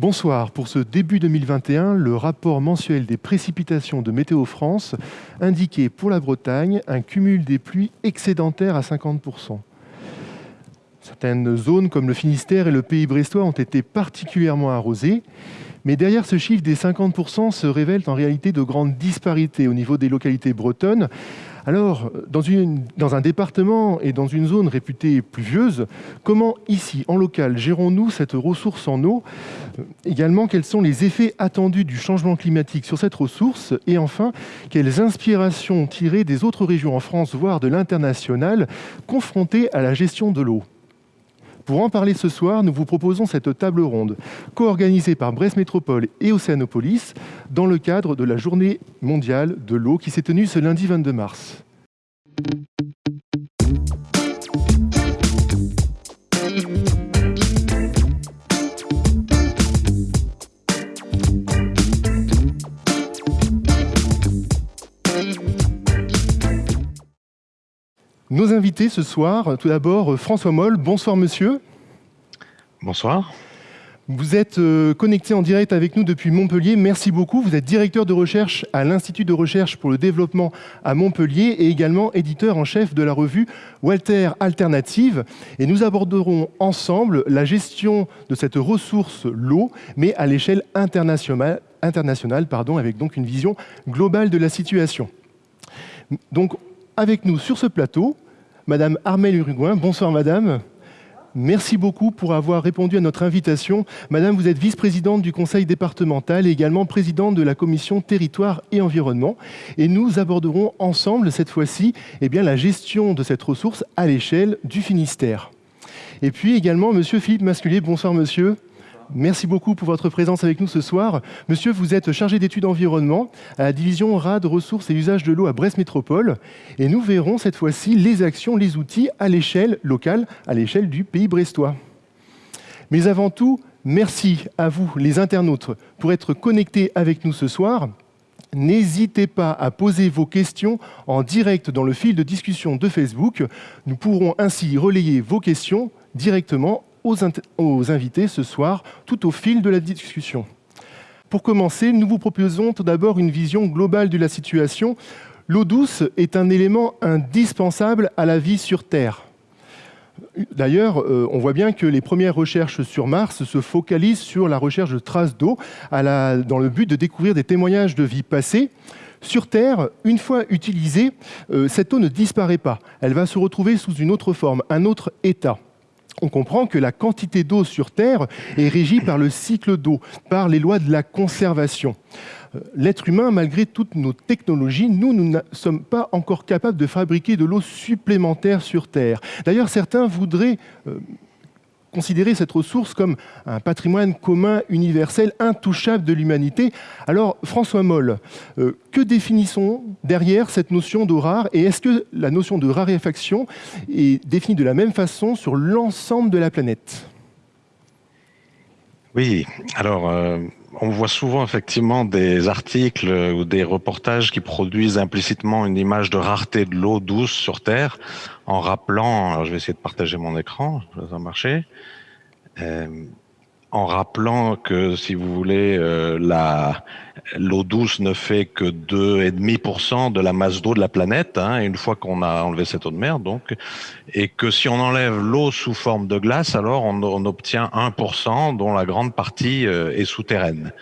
Bonsoir. Pour ce début 2021, le rapport mensuel des précipitations de Météo France indiquait pour la Bretagne un cumul des pluies excédentaire à 50%. Certaines zones comme le Finistère et le Pays brestois ont été particulièrement arrosées. Mais derrière ce chiffre des 50% se révèlent en réalité de grandes disparités au niveau des localités bretonnes. Alors, dans, un département et dans une zone réputée pluvieuse, comment ici, en local, gérons-nous cette ressource en eau? Également, quels sont les effets attendus du changement climatique sur cette ressource? Et enfin, quelles inspirations tirer des autres régions en France, voire de l'international, confrontées à la gestion de l'eau? Pour en parler ce soir, nous vous proposons cette table ronde, co-organisée par Brest Métropole et Océanopolis, dans le cadre de la Journée mondiale de l'eau qui s'est tenue ce lundi 22 mars. Nos invités ce soir, tout d'abord François Moll. Bonsoir monsieur. Bonsoir. Vous êtes euh, connecté en direct avec nous depuis Montpellier. Merci beaucoup. Vous êtes directeur de recherche à l'Institut de recherche pour le développement à Montpellier et également éditeur en chef de la revue Walter Alternative. Et nous aborderons ensemble la gestion de cette ressource, l'eau, mais à l'échelle internationale, internationale pardon, avec donc une vision globale de la situation. Donc, avec nous sur ce plateau, Madame Armelle Uruguin. Bonsoir Madame. Merci beaucoup pour avoir répondu à notre invitation. Madame, vous êtes vice-présidente du conseil départemental et également présidente de la commission territoire et environnement. Et nous aborderons ensemble cette fois-ci eh la gestion de cette ressource à l'échelle du Finistère. Et puis également, monsieur Philippe Masculier. Bonsoir monsieur. Merci beaucoup pour votre présence avec nous ce soir. Monsieur, vous êtes chargé d'études environnement à la division RAD, ressources et usages de l'eau à Brest Métropole. Et nous verrons cette fois-ci les actions, les outils à l'échelle locale, à l'échelle du pays brestois. Mais avant tout, merci à vous, les internautes, pour être connectés avec nous ce soir. N'hésitez pas à poser vos questions en direct dans le fil de discussion de Facebook. Nous pourrons ainsi relayer vos questions directement aux, invités ce soir, tout au fil de la discussion. Pour commencer, nous vous proposons tout d'abord une vision globale de la situation. L'eau douce est un élément indispensable à la vie sur Terre. D'ailleurs, euh, on voit bien que les premières recherches sur Mars se focalisent sur la recherche de traces d'eau dans le but de découvrir des témoignages de vie passée. Sur Terre, une fois utilisée, euh, cette eau ne disparaît pas. Elle va se retrouver sous une autre forme, un autre état on comprend que la quantité d'eau sur Terre est régie par le cycle d'eau, par les lois de la conservation. Euh, l'être humain, malgré toutes nos technologies, nous, nous ne sommes pas encore capables de fabriquer de l'eau supplémentaire sur Terre. D'ailleurs, certains voudraient euh, considérer cette ressource comme un patrimoine commun, universel, intouchable de l'humanité. Alors, François Moll, euh, que définissons derrière cette notion d'eau rare et est-ce que la notion de raréfaction est définie de la même façon sur l'ensemble de la planète? Oui, alors euh, on voit souvent effectivement des articles ou des reportages qui produisent implicitement une image de rareté de l'eau douce sur Terre, en rappelant, alors je vais essayer de partager mon écran, ça va marcher, euh, en rappelant que si vous voulez, euh, la l'eau douce ne fait que 2,5% de la masse d'eau de la planète, hein, une fois qu'on a enlevé cette eau de mer, donc, et que si on enlève l'eau sous forme de glace, alors on, on obtient 1%, dont la grande partie euh, est souterraine.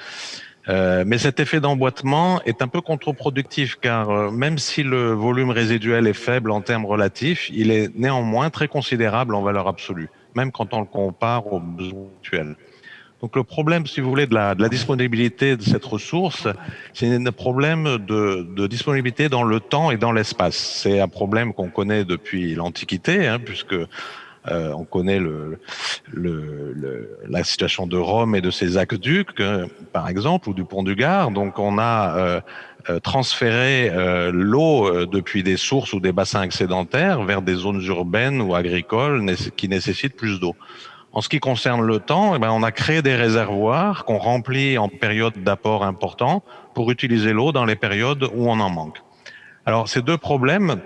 Euh, mais cet effet d'emboîtement est un peu contre-productif car euh, même si le volume résiduel est faible en termes relatifs, il est néanmoins très considérable en valeur absolue, même quand on le compare aux besoins actuels. Donc le problème, si vous voulez, de la, disponibilité de cette ressource, c'est un problème de, de, disponibilité dans le temps et dans l'espace. C'est un problème qu'on connaît depuis l'Antiquité, hein, puisque euh, on connaît le, le, le, la situation de Rome et de ses aqueducs, euh, par exemple, ou du pont du Gard. Donc on a euh, transféré euh, l'eau depuis des sources ou des bassins excédentaires vers des zones urbaines ou agricoles qui nécessitent plus d'eau. En ce qui concerne le temps, eh ben, on a créé des réservoirs qu'on remplit en période d'apport important pour utiliser l'eau dans les périodes où on en manque. Alors ces deux problèmes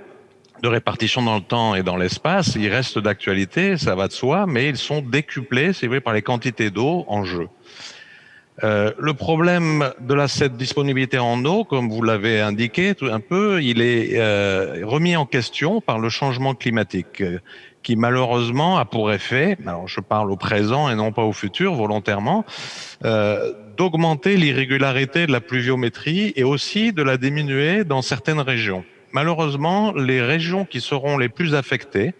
de répartition dans le temps et dans l'espace, ils restent d'actualité, ça va de soi, mais ils sont décuplés, c'est vrai, par les quantités d'eau en jeu. Euh, le problème de la, cette disponibilité en eau, comme vous l'avez indiqué tout un peu, il est euh, remis en question par le changement climatique, euh, qui malheureusement a pour effet, alors je parle au présent et non pas au futur volontairement, d'augmenter l'irrégularité de la pluviométrie et aussi de la diminuer dans certaines régions. Malheureusement, les régions qui seront les plus affectées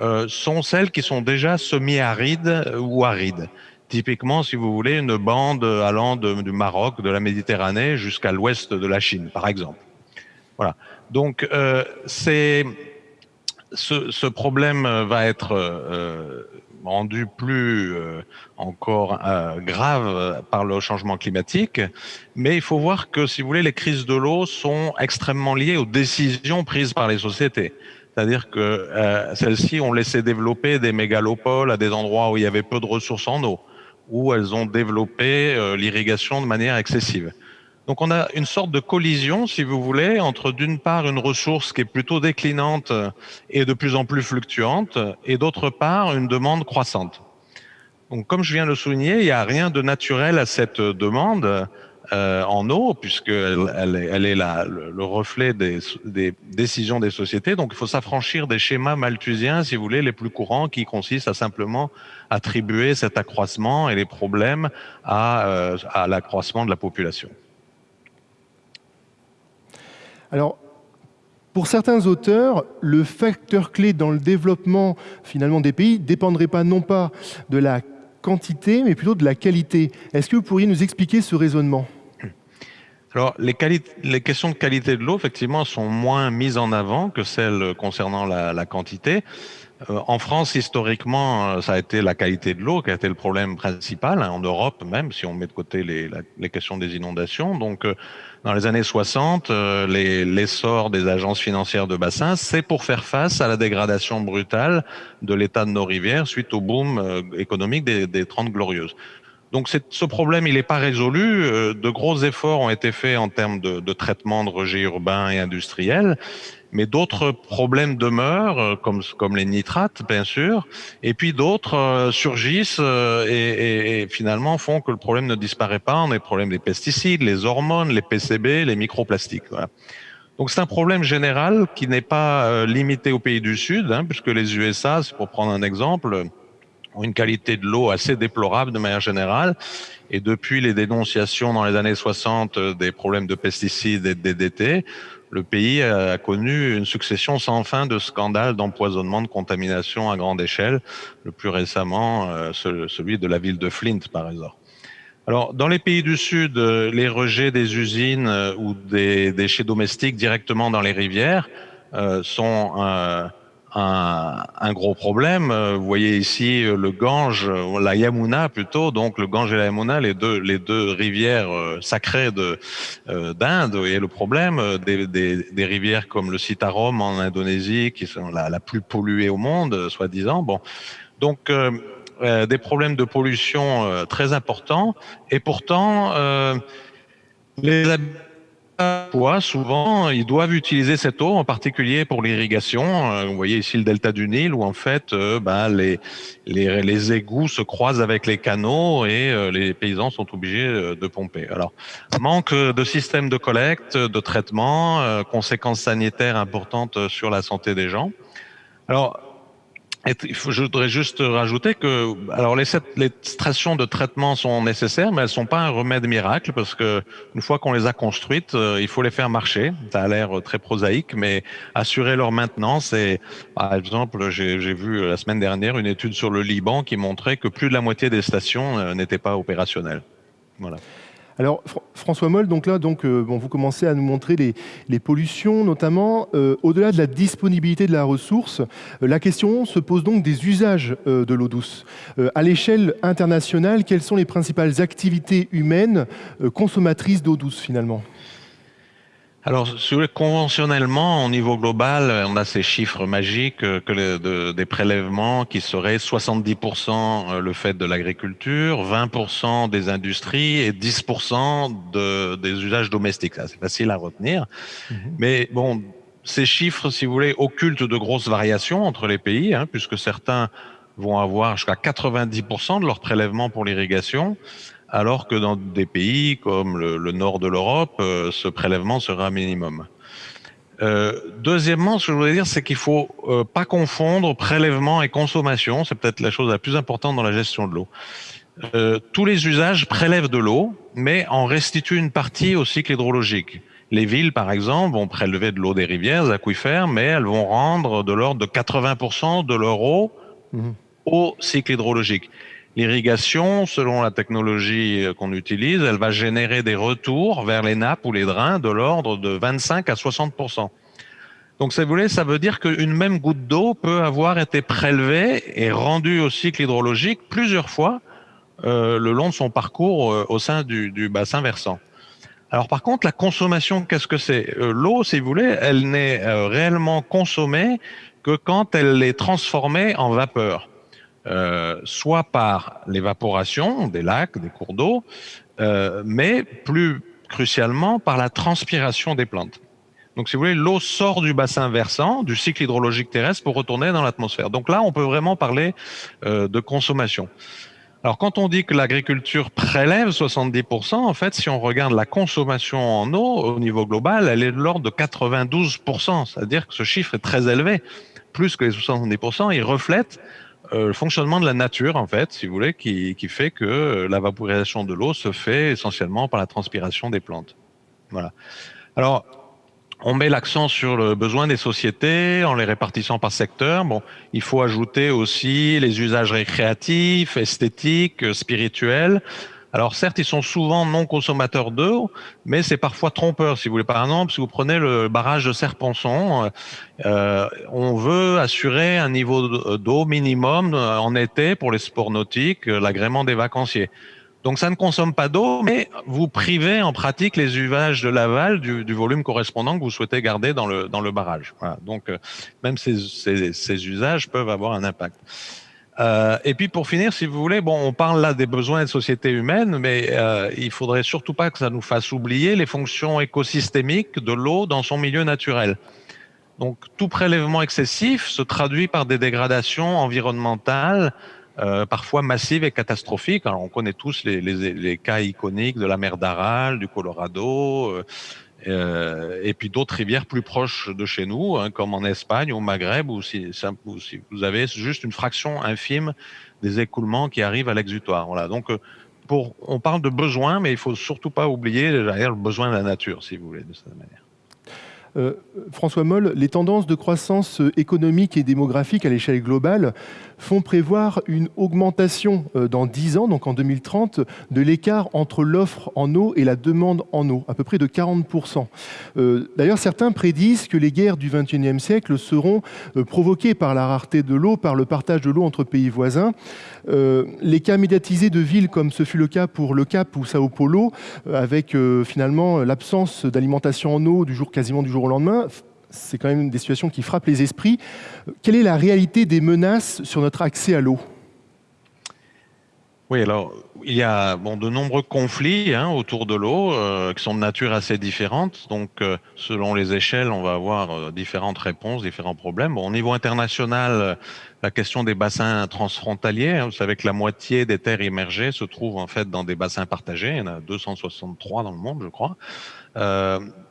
euh, sont celles qui sont déjà semi-arides ou arides. Typiquement, si vous voulez, une bande allant du Maroc, de la Méditerranée jusqu'à l'ouest de la Chine, par exemple. Voilà. Donc, euh, c'est ce, problème va être euh, rendu plus euh, encore euh, grave par le changement climatique, mais il faut voir que, si vous voulez, les crises de l'eau sont extrêmement liées aux décisions prises par les sociétés. C'est-à-dire que euh, celles-ci ont laissé développer des mégalopoles à des endroits où il y avait peu de ressources en eau où elles ont développé euh, l'irrigation de manière excessive. Donc on a une sorte de collision, si vous voulez, entre d'une part une ressource qui est plutôt déclinante et de plus en plus fluctuante, et d'autre part une demande croissante. Donc comme je viens de le souligner, il n'y a rien de naturel à cette demande. Euh, en eau, puisqu'elle elle, elle est la, le, reflet des, des, décisions des sociétés. Donc il faut s'affranchir des schémas malthusiens, si vous voulez, les plus courants, qui consistent à simplement attribuer cet accroissement et les problèmes à, euh, à l'accroissement de la population. Alors, pour certains auteurs, le facteur clé dans le développement finalement des pays dépendrait pas non pas de la quantité, mais plutôt de la qualité. Est-ce que vous pourriez nous expliquer ce raisonnement? Alors, les, questions de qualité de l'eau, effectivement, sont moins mises en avant que celles concernant la, quantité. Euh, en France, historiquement, euh, ça a été la qualité de l'eau qui a été le problème principal, hein, en Europe même, si on met de côté les questions des inondations. Donc, euh, dans les années 60, euh, l'essor des agences financières de bassin, c'est pour faire face à la dégradation brutale de l'état de nos rivières suite au boom euh, économique des, des 30 glorieuses. Donc ce problème, il n'est pas résolu. Euh, de gros efforts ont été faits en termes de, de traitement de rejets urbains et industriels, mais d'autres problèmes demeurent, euh, comme, comme les nitrates, bien sûr, et puis d'autres euh, surgissent et, et, et, finalement font que le problème ne disparaît pas. On a les problèmes des pesticides, les hormones, les PCB, les microplastiques. Voilà. Donc c'est un problème général qui n'est pas limité aux pays du Sud, hein, puisque les USA, pour prendre un exemple, ont une qualité de l'eau assez déplorable de manière générale. Et depuis les dénonciations dans les années 60 euh, des problèmes de pesticides et de DDT, le pays a connu une succession sans fin de scandales d'empoisonnement, de contamination à grande échelle. Le plus récemment, euh, celui de la ville de Flint, par exemple. Alors, dans les pays du Sud, euh, les rejets des usines ou des déchets domestiques directement dans les rivières sont un, un, gros problème. Euh, vous voyez ici euh, le Gange, euh, la Yamuna plutôt, donc le Gange et la Yamuna, les deux, les deux rivières sacrées de d'Inde. Et le problème des, des, des, rivières comme le Citarum en Indonésie, qui sont la, la plus polluée au monde, soi-disant. Bon, donc euh, des problèmes de pollution euh, très importants. Et pourtant, euh, les souvent, ils doivent utiliser cette eau, en particulier pour l'irrigation. Euh, vous voyez ici le delta du Nil, où en fait, bah, les, les, les, égouts se croisent avec les canaux et euh, les paysans sont obligés de pomper. Alors, manque de système de collecte, de traitement, conséquences sanitaires importantes sur la santé des gens. Alors, je voudrais juste rajouter que, alors les, les stations de traitement sont nécessaires, mais elles sont pas un remède miracle parce que une fois qu'on les a construites, euh, il faut les faire marcher. Ça a l'air très prosaïque, mais assurer leur maintenance. Et par exemple, j'ai vu la semaine dernière une étude sur le Liban qui montrait que plus de la moitié des stations euh, n'étaient pas opérationnelles. Voilà. Alors François Moll, donc là, donc, euh, vous commencez à nous montrer les, pollutions, notamment euh, au-delà de la disponibilité de la ressource. Euh, la question se pose donc des usages de l'eau douce. À l'échelle internationale, quelles sont les principales activités humaines consommatrices d'eau douce finalement? Alors, conventionnellement, au niveau global, on a ces chiffres magiques que les, de, des prélèvements qui seraient 70% euh, le fait de l'agriculture, 20% des industries et 10% de, des usages domestiques. C'est facile à retenir. Mmh. Mais bon, ces chiffres, si vous voulez, occultent de grosses variations entre les pays, hein, puisque certains vont avoir jusqu'à 90% de leurs prélèvements pour l'irrigation, alors que dans des pays comme le, nord de l'Europe, euh, ce prélèvement sera minimum. Euh, deuxièmement, ce que je voulais dire, c'est qu'il faut euh, pas confondre prélèvement et consommation. C'est peut-être la chose la plus importante dans la gestion de l'eau. tous les usages prélèvent de l'eau, mais en restituent une partie au cycle hydrologique. Les villes, par exemple, vont prélever de l'eau des rivières, des aquifères, mais elles vont rendre de l'ordre de 80% de leur eau mmh. au cycle hydrologique. L'irrigation, selon la technologie qu'on utilise, elle va générer des retours vers les nappes ou les drains de l'ordre de 25 à 60% Donc, si vous voulez, ça veut dire qu'une même goutte d'eau peut avoir été prélevée et rendue au cycle hydrologique plusieurs fois euh, le long de son parcours euh, au sein du, bassin versant. Alors, par contre, la consommation, qu'est-ce que c'est? Euh, L'eau, si vous voulez, elle n'est euh, réellement consommée que quand elle est transformée en vapeur. Euh, soit par l'évaporation des lacs, des cours d'eau, euh, mais plus crucialement par la transpiration des plantes. Donc, si vous voulez, l'eau sort du bassin versant, du cycle hydrologique terrestre, pour retourner dans l'atmosphère. Donc là, on peut vraiment parler euh, de consommation. Alors, quand on dit que l'agriculture prélève 70%, en fait, si on regarde la consommation en eau au niveau global, elle est de l'ordre de 92%. C'est-à-dire que ce chiffre est très élevé, plus que les 70%. Il reflète euh, le fonctionnement de la nature, en fait, si vous voulez, qui, qui fait que euh, la vaporisation de l'eau se fait essentiellement par la transpiration des plantes. Voilà. Alors, on met l'accent sur le besoin des sociétés en les répartissant par secteur. Bon, il faut ajouter aussi les usages récréatifs, esthétiques, spirituels. Alors certes, ils sont souvent non consommateurs d'eau, mais c'est parfois trompeur. Si vous voulez, par exemple, si vous prenez le barrage de Serponçon, euh, on veut assurer un niveau d'eau minimum euh, en été pour les sports nautiques, euh, l'agrément des vacanciers. Donc ça ne consomme pas d'eau, mais vous privez en pratique les usages de l'aval du, volume correspondant que vous souhaitez garder dans le, dans le barrage. Voilà. Donc euh, même ces, ces, ces usages peuvent avoir un impact. Euh, et puis pour finir, si vous voulez, bon, on parle là des besoins de société humaine, mais euh, il faudrait surtout pas que ça nous fasse oublier les fonctions écosystémiques de l'eau dans son milieu naturel. Donc tout prélèvement excessif se traduit par des dégradations environnementales, euh, parfois massives et catastrophiques. Alors on connaît tous les, cas iconiques de la mer d'Aral, du Colorado, euh, et puis d'autres rivières plus proches de chez nous, hein, comme en Espagne, au Maghreb, où si, vous avez juste une fraction infime des écoulements qui arrivent à l'exutoire. Donc, euh, on parle de besoin, mais il faut surtout pas oublier le besoin de la nature, si vous voulez, de cette manière. Euh, François Moll, les tendances de croissance économique et démographique à l'échelle globale font prévoir une augmentation euh, dans 10 ans, donc en 2030, de l'écart entre l'offre en eau et la demande en eau, à peu près de 40%. Euh, d'ailleurs, certains prédisent que les guerres du XXIe siècle seront provoquées par la rareté de l'eau, par le partage de l'eau entre pays voisins. Les cas médiatisés de villes comme ce fut le cas pour Le Cap ou Sao Paulo, avec finalement l'absence d'alimentation en eau du jour quasiment du jour au lendemain, c'est quand même des situations qui frappent les esprits. Quelle est la réalité des menaces sur notre accès à l'eau? Oui, alors il y a bon, de nombreux conflits hein, autour de l'eau euh, qui sont de nature assez différente. Donc, euh, selon les échelles, on va avoir euh, différentes réponses, différents problèmes. Bon, au niveau international, la question des bassins transfrontaliers, hein, vous savez que la moitié des terres immergées se trouvent en fait dans des bassins partagés. Il y en a 263 dans le monde, je crois.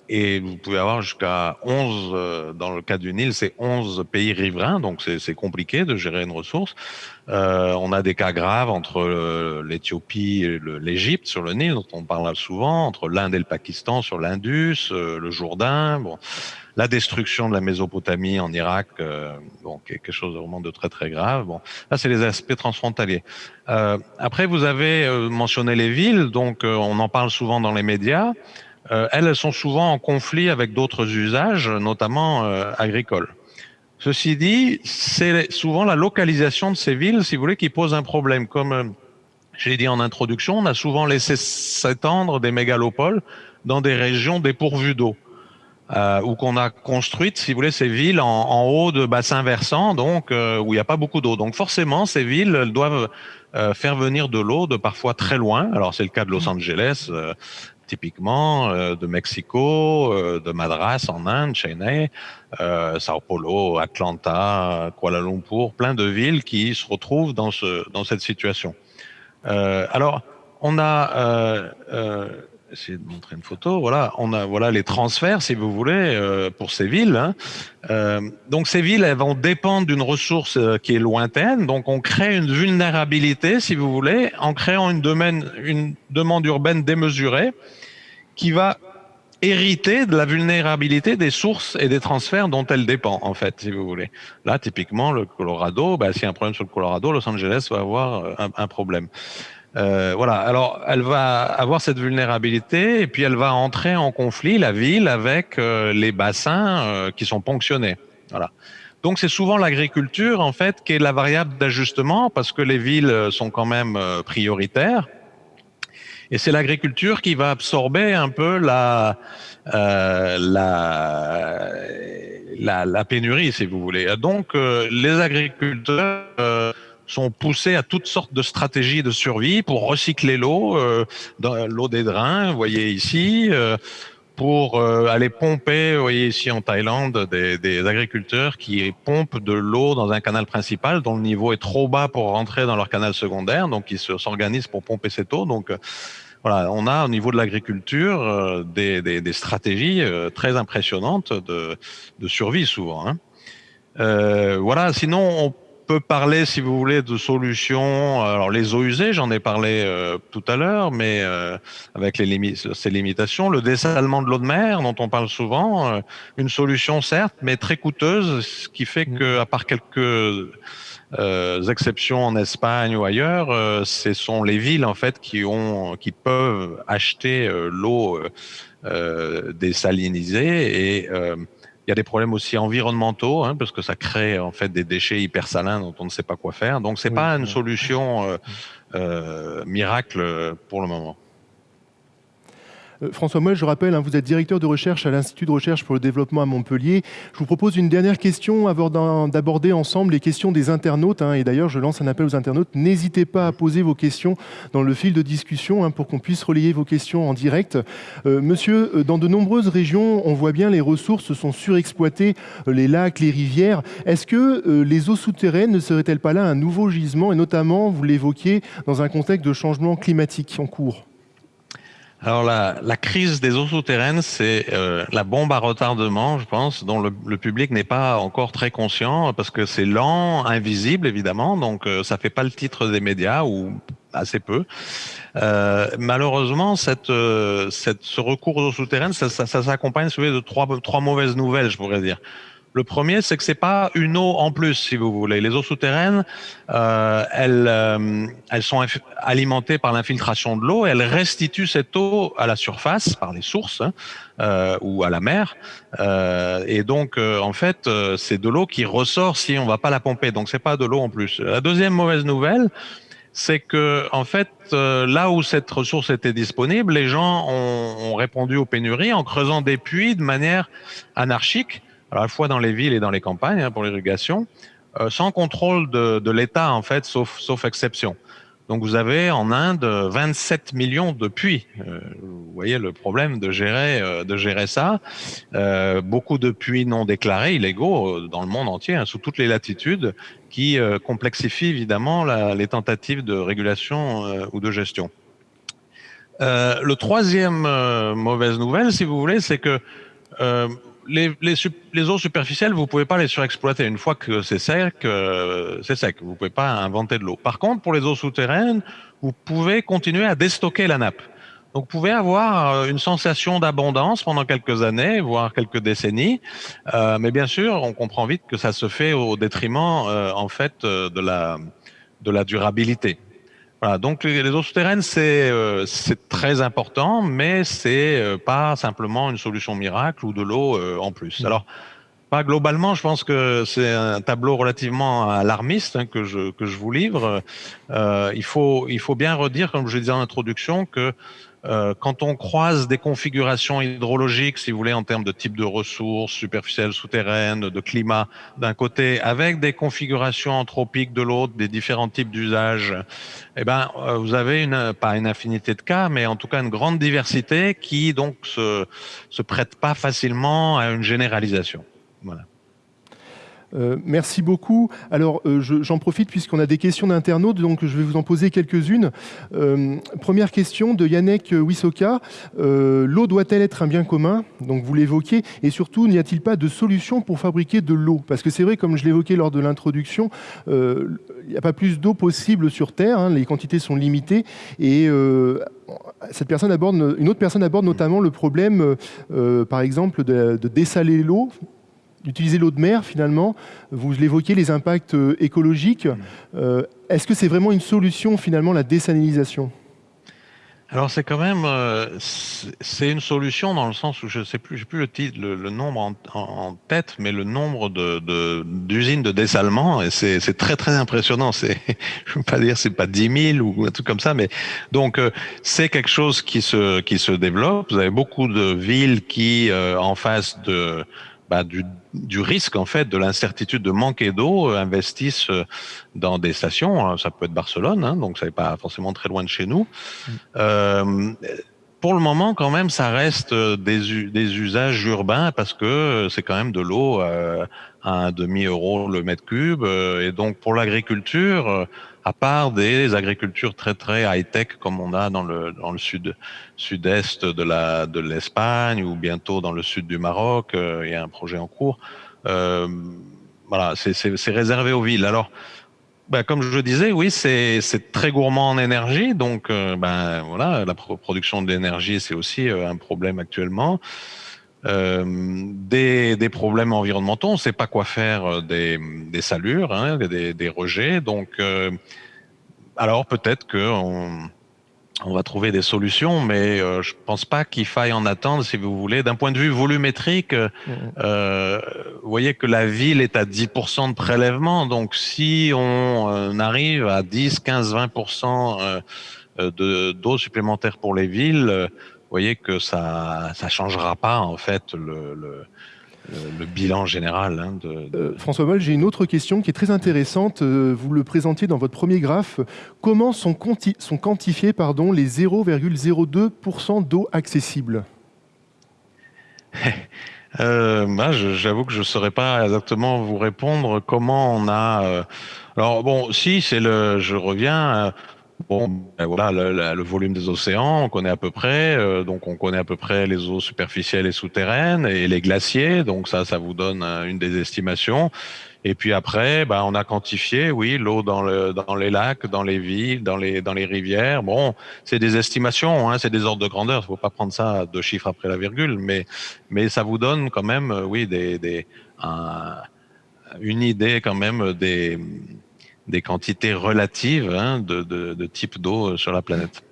Et vous pouvez avoir jusqu'à 11, euh, dans le cas du Nil, c'est 11 pays riverains, donc c'est compliqué de gérer une ressource. Euh, on a des cas graves entre l'Éthiopie et l'Égypte sur le Nil, dont on parle souvent, entre l'Inde et le Pakistan sur l'Indus, euh, le Jourdain, bon, la destruction de la Mésopotamie en Irak, euh, bon, quelque chose vraiment de très très grave. Bon, là c'est les aspects transfrontaliers. Euh, après, vous avez mentionné les villes, donc on en parle souvent dans les médias. Euh, elles sont souvent en conflit avec d'autres usages, notamment euh, agricoles. Ceci dit, c'est souvent la localisation de ces villes, si vous voulez, qui pose un problème. Comme euh, j'ai dit en introduction, on a souvent laissé s'étendre des mégalopoles dans des régions dépourvues d'eau. Euh, ou qu'on a construites, si vous voulez, ces villes en, en haut de bassins versants, donc où il n'y a pas beaucoup d'eau. Donc forcément, ces villes elles doivent faire venir de l'eau de parfois très loin. Alors c'est le cas de Los Angeles, typiquement euh, de Mexico, euh, de Madras en Inde, Chennai, euh, Sao Paulo, Atlanta, Kuala Lumpur, plein de villes qui se retrouvent dans, ce, dans cette situation. alors, on a essayer de montrer une photo. Voilà, on a voilà les transferts, si vous voulez, pour ces villes. Hein. Donc ces villes, elles vont dépendre d'une ressource qui est lointaine. Donc on crée une vulnérabilité, si vous voulez, en créant une demande urbaine démesurée qui va hériter de la vulnérabilité des sources et des transferts dont elle dépend, en fait, si vous voulez. Là, typiquement, le Colorado, bah, s'il y a un problème sur le Colorado, Los Angeles va avoir un, un problème. Euh, voilà. Alors, elle va avoir cette vulnérabilité et puis elle va entrer en conflit la ville avec euh, les bassins euh, qui sont ponctionnés. Voilà. Donc, c'est souvent l'agriculture en fait qui est la variable d'ajustement parce que les villes sont quand même prioritaires. Et c'est l'agriculture qui va absorber un peu la, la, la, la, pénurie, si vous voulez. Donc, les agriculteurs sont poussés à toutes sortes de stratégies de survie pour recycler l'eau, euh, l'eau des drains, vous voyez ici, euh, pour euh, aller pomper, vous voyez ici en Thaïlande, des, des agriculteurs qui pompent de l'eau dans un canal principal dont le niveau est trop bas pour rentrer dans leur canal secondaire, donc ils s'organisent pour pomper cette eau. Donc voilà, on a au niveau de l'agriculture des, des, des, stratégies très impressionnantes de, de survie souvent. Hein. Euh, voilà, sinon on peut parler, si vous voulez, de solutions. Alors les eaux usées, j'en ai parlé euh, tout à l'heure, mais euh, avec les ces limitations, le dessalement de l'eau de mer, dont on parle souvent, euh, une solution certes, mais très coûteuse, ce qui fait mmh. que, à part quelques exceptions en Espagne ou ailleurs, ce sont les villes en fait qui ont, qui peuvent acheter l'eau désalinisée et il y a des problèmes aussi environnementaux, hein, parce que ça crée en fait des déchets hyper salins dont on ne sait pas quoi faire. Donc c'est pas une solution euh, euh, miracle pour le moment. Euh, François Moel, je rappelle, hein, vous êtes directeur de recherche à l'Institut de recherche pour le développement à Montpellier. Je vous propose une dernière question avant d'aborder ensemble les questions des internautes. Hein, et d'ailleurs, je lance un appel aux internautes. N'hésitez pas à poser vos questions dans le fil de discussion hein, pour qu'on puisse relayer vos questions en direct. Euh, monsieur, euh, dans de nombreuses régions, on voit bien les ressources sont surexploitées, les lacs, les rivières. Est-ce que les eaux souterraines ne seraient-elles pas là un nouveau gisement? Et notamment, vous l'évoquiez, dans un contexte de changement climatique en cours alors la, la, crise des eaux souterraines, c'est euh, la bombe à retardement, je pense, dont le, le public n'est pas encore très conscient parce que c'est lent, invisible évidemment, donc euh, ça fait pas le titre des médias ou assez peu. Euh, malheureusement, cette, euh, cette, ce recours aux eaux souterraines, ça, ça, ça s'accompagne de trois, trois mauvaises nouvelles, je pourrais dire. Le premier, c'est que c'est pas une eau en plus, si vous voulez. Les eaux souterraines, euh, elles, euh, elles sont alimentées par l'infiltration de l'eau. Elles restituent cette eau à la surface par les sources hein, euh, ou à la mer. Et donc, en fait, c'est de l'eau qui ressort si on va pas la pomper. Donc, c'est pas de l'eau en plus. La deuxième mauvaise nouvelle, c'est que en fait, là où cette ressource était disponible, les gens ont répondu aux pénuries en creusant des puits de manière anarchique à la fois dans les villes et dans les campagnes hein, pour l'irrigation, euh, sans contrôle de, l'État en fait, sauf, sauf exception. Donc vous avez en Inde 27 millions de puits. Euh, vous voyez le problème de gérer, euh, de gérer ça. Beaucoup de puits non déclarés, illégaux, dans le monde entier, hein, sous toutes les latitudes, qui complexifient évidemment les tentatives de régulation ou de gestion. le troisième mauvaise nouvelle, si vous voulez, c'est que les, eaux superficielles, vous pouvez pas les surexploiter. Une fois que c'est sec, euh, c'est sec. Vous pouvez pas inventer de l'eau. Par contre, pour les eaux souterraines, vous pouvez continuer à déstocker la nappe. Donc, vous pouvez avoir euh, une sensation d'abondance pendant quelques années, voire quelques décennies. Euh, mais bien sûr, on comprend vite que ça se fait au détriment, euh, en fait, de la durabilité. Voilà, donc les, eaux souterraines, c'est euh, très important, mais c'est euh, pas simplement une solution miracle ou de l'eau euh, en plus. Mmh. Alors, pas globalement, je pense que c'est un tableau relativement alarmiste hein, que, je, que je vous livre. Euh, il, faut, il faut bien redire, comme je disais en introduction, que quand on croise des configurations hydrologiques, si vous voulez, en termes de type de ressources superficielles, souterraines, de climat d'un côté, avec des configurations anthropiques de l'autre, des différents types d'usages, eh ben, euh, vous avez une, pas une infinité de cas, mais en tout cas une grande diversité qui donc se, se prête pas facilement à une généralisation. Voilà. Euh, merci beaucoup. Alors, euh, j'en profite puisqu'on a des questions d'internautes, donc je vais vous en poser quelques-unes. Euh, première question de Yannick Wisoka. l'eau doit-elle être un bien commun? Donc, vous l'évoquez. Et surtout, n'y a-t-il pas de solution pour fabriquer de l'eau? Parce que c'est vrai, comme je l'évoquais lors de l'introduction, il n'y a pas plus d'eau possible sur Terre. Hein, les quantités sont limitées. Et cette personne aborde, une autre personne aborde notamment le problème, par exemple, de dessaler l'eau d'utiliser l'eau de mer finalement. Vous l'évoquez, les impacts euh, écologiques. Mm. Euh, est-ce que c'est vraiment une solution finalement la désalinisation alors c'est quand même euh, c'est une solution dans le sens où je sais plus j'ai plus le titre le, nombre en, tête mais le nombre de d'usines de, dessalement et c'est très très impressionnant c'est je veux pas dire c'est pas 10 000 ou un truc comme ça mais donc c'est quelque chose qui se qui se développe vous avez beaucoup de villes qui en face de bah, du, du, risque en fait de l'incertitude de manquer d'eau euh, investissent euh, dans des stations. Hein. Ça peut être Barcelone, hein, donc ça n'est pas forcément très loin de chez nous. Mm. Euh, pour le moment, quand même, ça reste des, des usages urbains parce que c'est quand même de l'eau à un demi euro le mètre cube. Et donc, pour l'agriculture, à part des agricultures très très high tech comme on a dans le dans le sud sud-est de la de l'Espagne ou bientôt dans le sud du Maroc, euh, il y a un projet en cours. Euh, voilà, c'est réservé aux villes. Alors, ben, comme je disais, oui, c'est très gourmand en énergie, donc euh, ben voilà, la production d'énergie c'est aussi euh, un problème actuellement. Euh, des, des, problèmes environnementaux. On ne sait pas quoi faire euh, des, des salures, hein, des, des, rejets. Donc, euh, alors peut-être qu'on on va trouver des solutions, mais euh, je pense pas qu'il faille en attendre, si vous voulez. D'un point de vue volumétrique, mmh. vous voyez que la ville est à 10% de prélèvement. Donc, si on arrive à 10, 15, 20% d'eau supplémentaire pour les villes, voyez que ça ça changera pas en fait le, le, bilan général. Hein, de, euh, François Moll, j'ai une autre question qui est très intéressante. Euh, vous le présentiez dans votre premier graphe. Comment sont, sont quantifiés pardon, les 0,02% d'eau accessible? Euh, J'avoue que je ne saurais pas exactement vous répondre comment on a. alors bon, si c'est le, je reviens. Bon, ben voilà, le, volume des océans, on connaît à peu près. Euh, donc, on connaît à peu près les eaux superficielles et souterraines et les glaciers. Donc, ça, ça vous donne euh, une des estimations. Et puis après, ben, on a quantifié, oui, l'eau dans, le, dans les lacs, dans les villes, dans les, rivières. Bon, c'est des estimations, hein, c'est des ordres de grandeur. Il faut pas prendre ça deux chiffres après la virgule, mais, mais ça vous donne quand même, euh, oui, une idée quand même des des quantités relatives hein, de, type d'eau euh, sur la planète.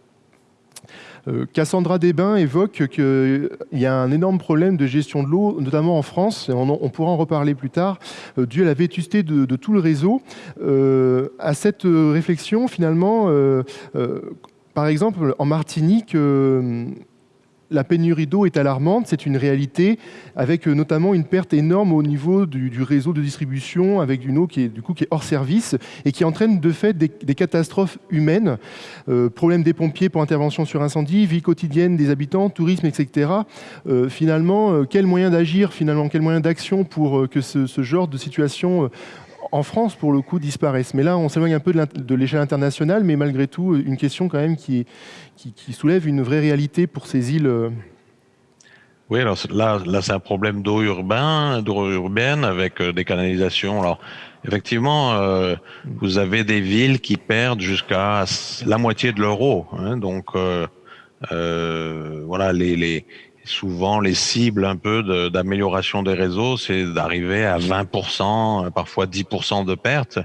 Euh, Cassandra Desbains évoque qu'il y a un énorme problème de gestion de l'eau, notamment en France, et on, pourra en reparler plus tard, euh, dû à la vétusté de, tout le réseau. à cette réflexion, finalement, par exemple, en Martinique, la pénurie d'eau est alarmante, c'est une réalité, avec euh, notamment une perte énorme au niveau du, réseau de distribution, avec une eau qui est, du coup, qui est hors service et qui entraîne de fait des, catastrophes humaines, euh, problèmes des pompiers pour intervention sur incendie, vie quotidienne des habitants, tourisme, etc. Euh, finalement, quel moyen d'agir, finalement, quel moyen d'action pour que ce, genre de situation en France, pour le coup, disparaissent. Mais là, on s'éloigne un peu de l'échelle internationale, mais malgré tout, une question quand même qui, soulève une vraie réalité pour ces îles. Euh. Oui, alors là, c'est un problème d'eau urbain, urbaine avec euh, des canalisations. Alors, effectivement, euh, vous avez des villes qui perdent jusqu'à la moitié de leur eau. Hein, donc, voilà, les, souvent les cibles un peu d'amélioration des réseaux, c'est d'arriver à 20%, parfois 10% de pertes.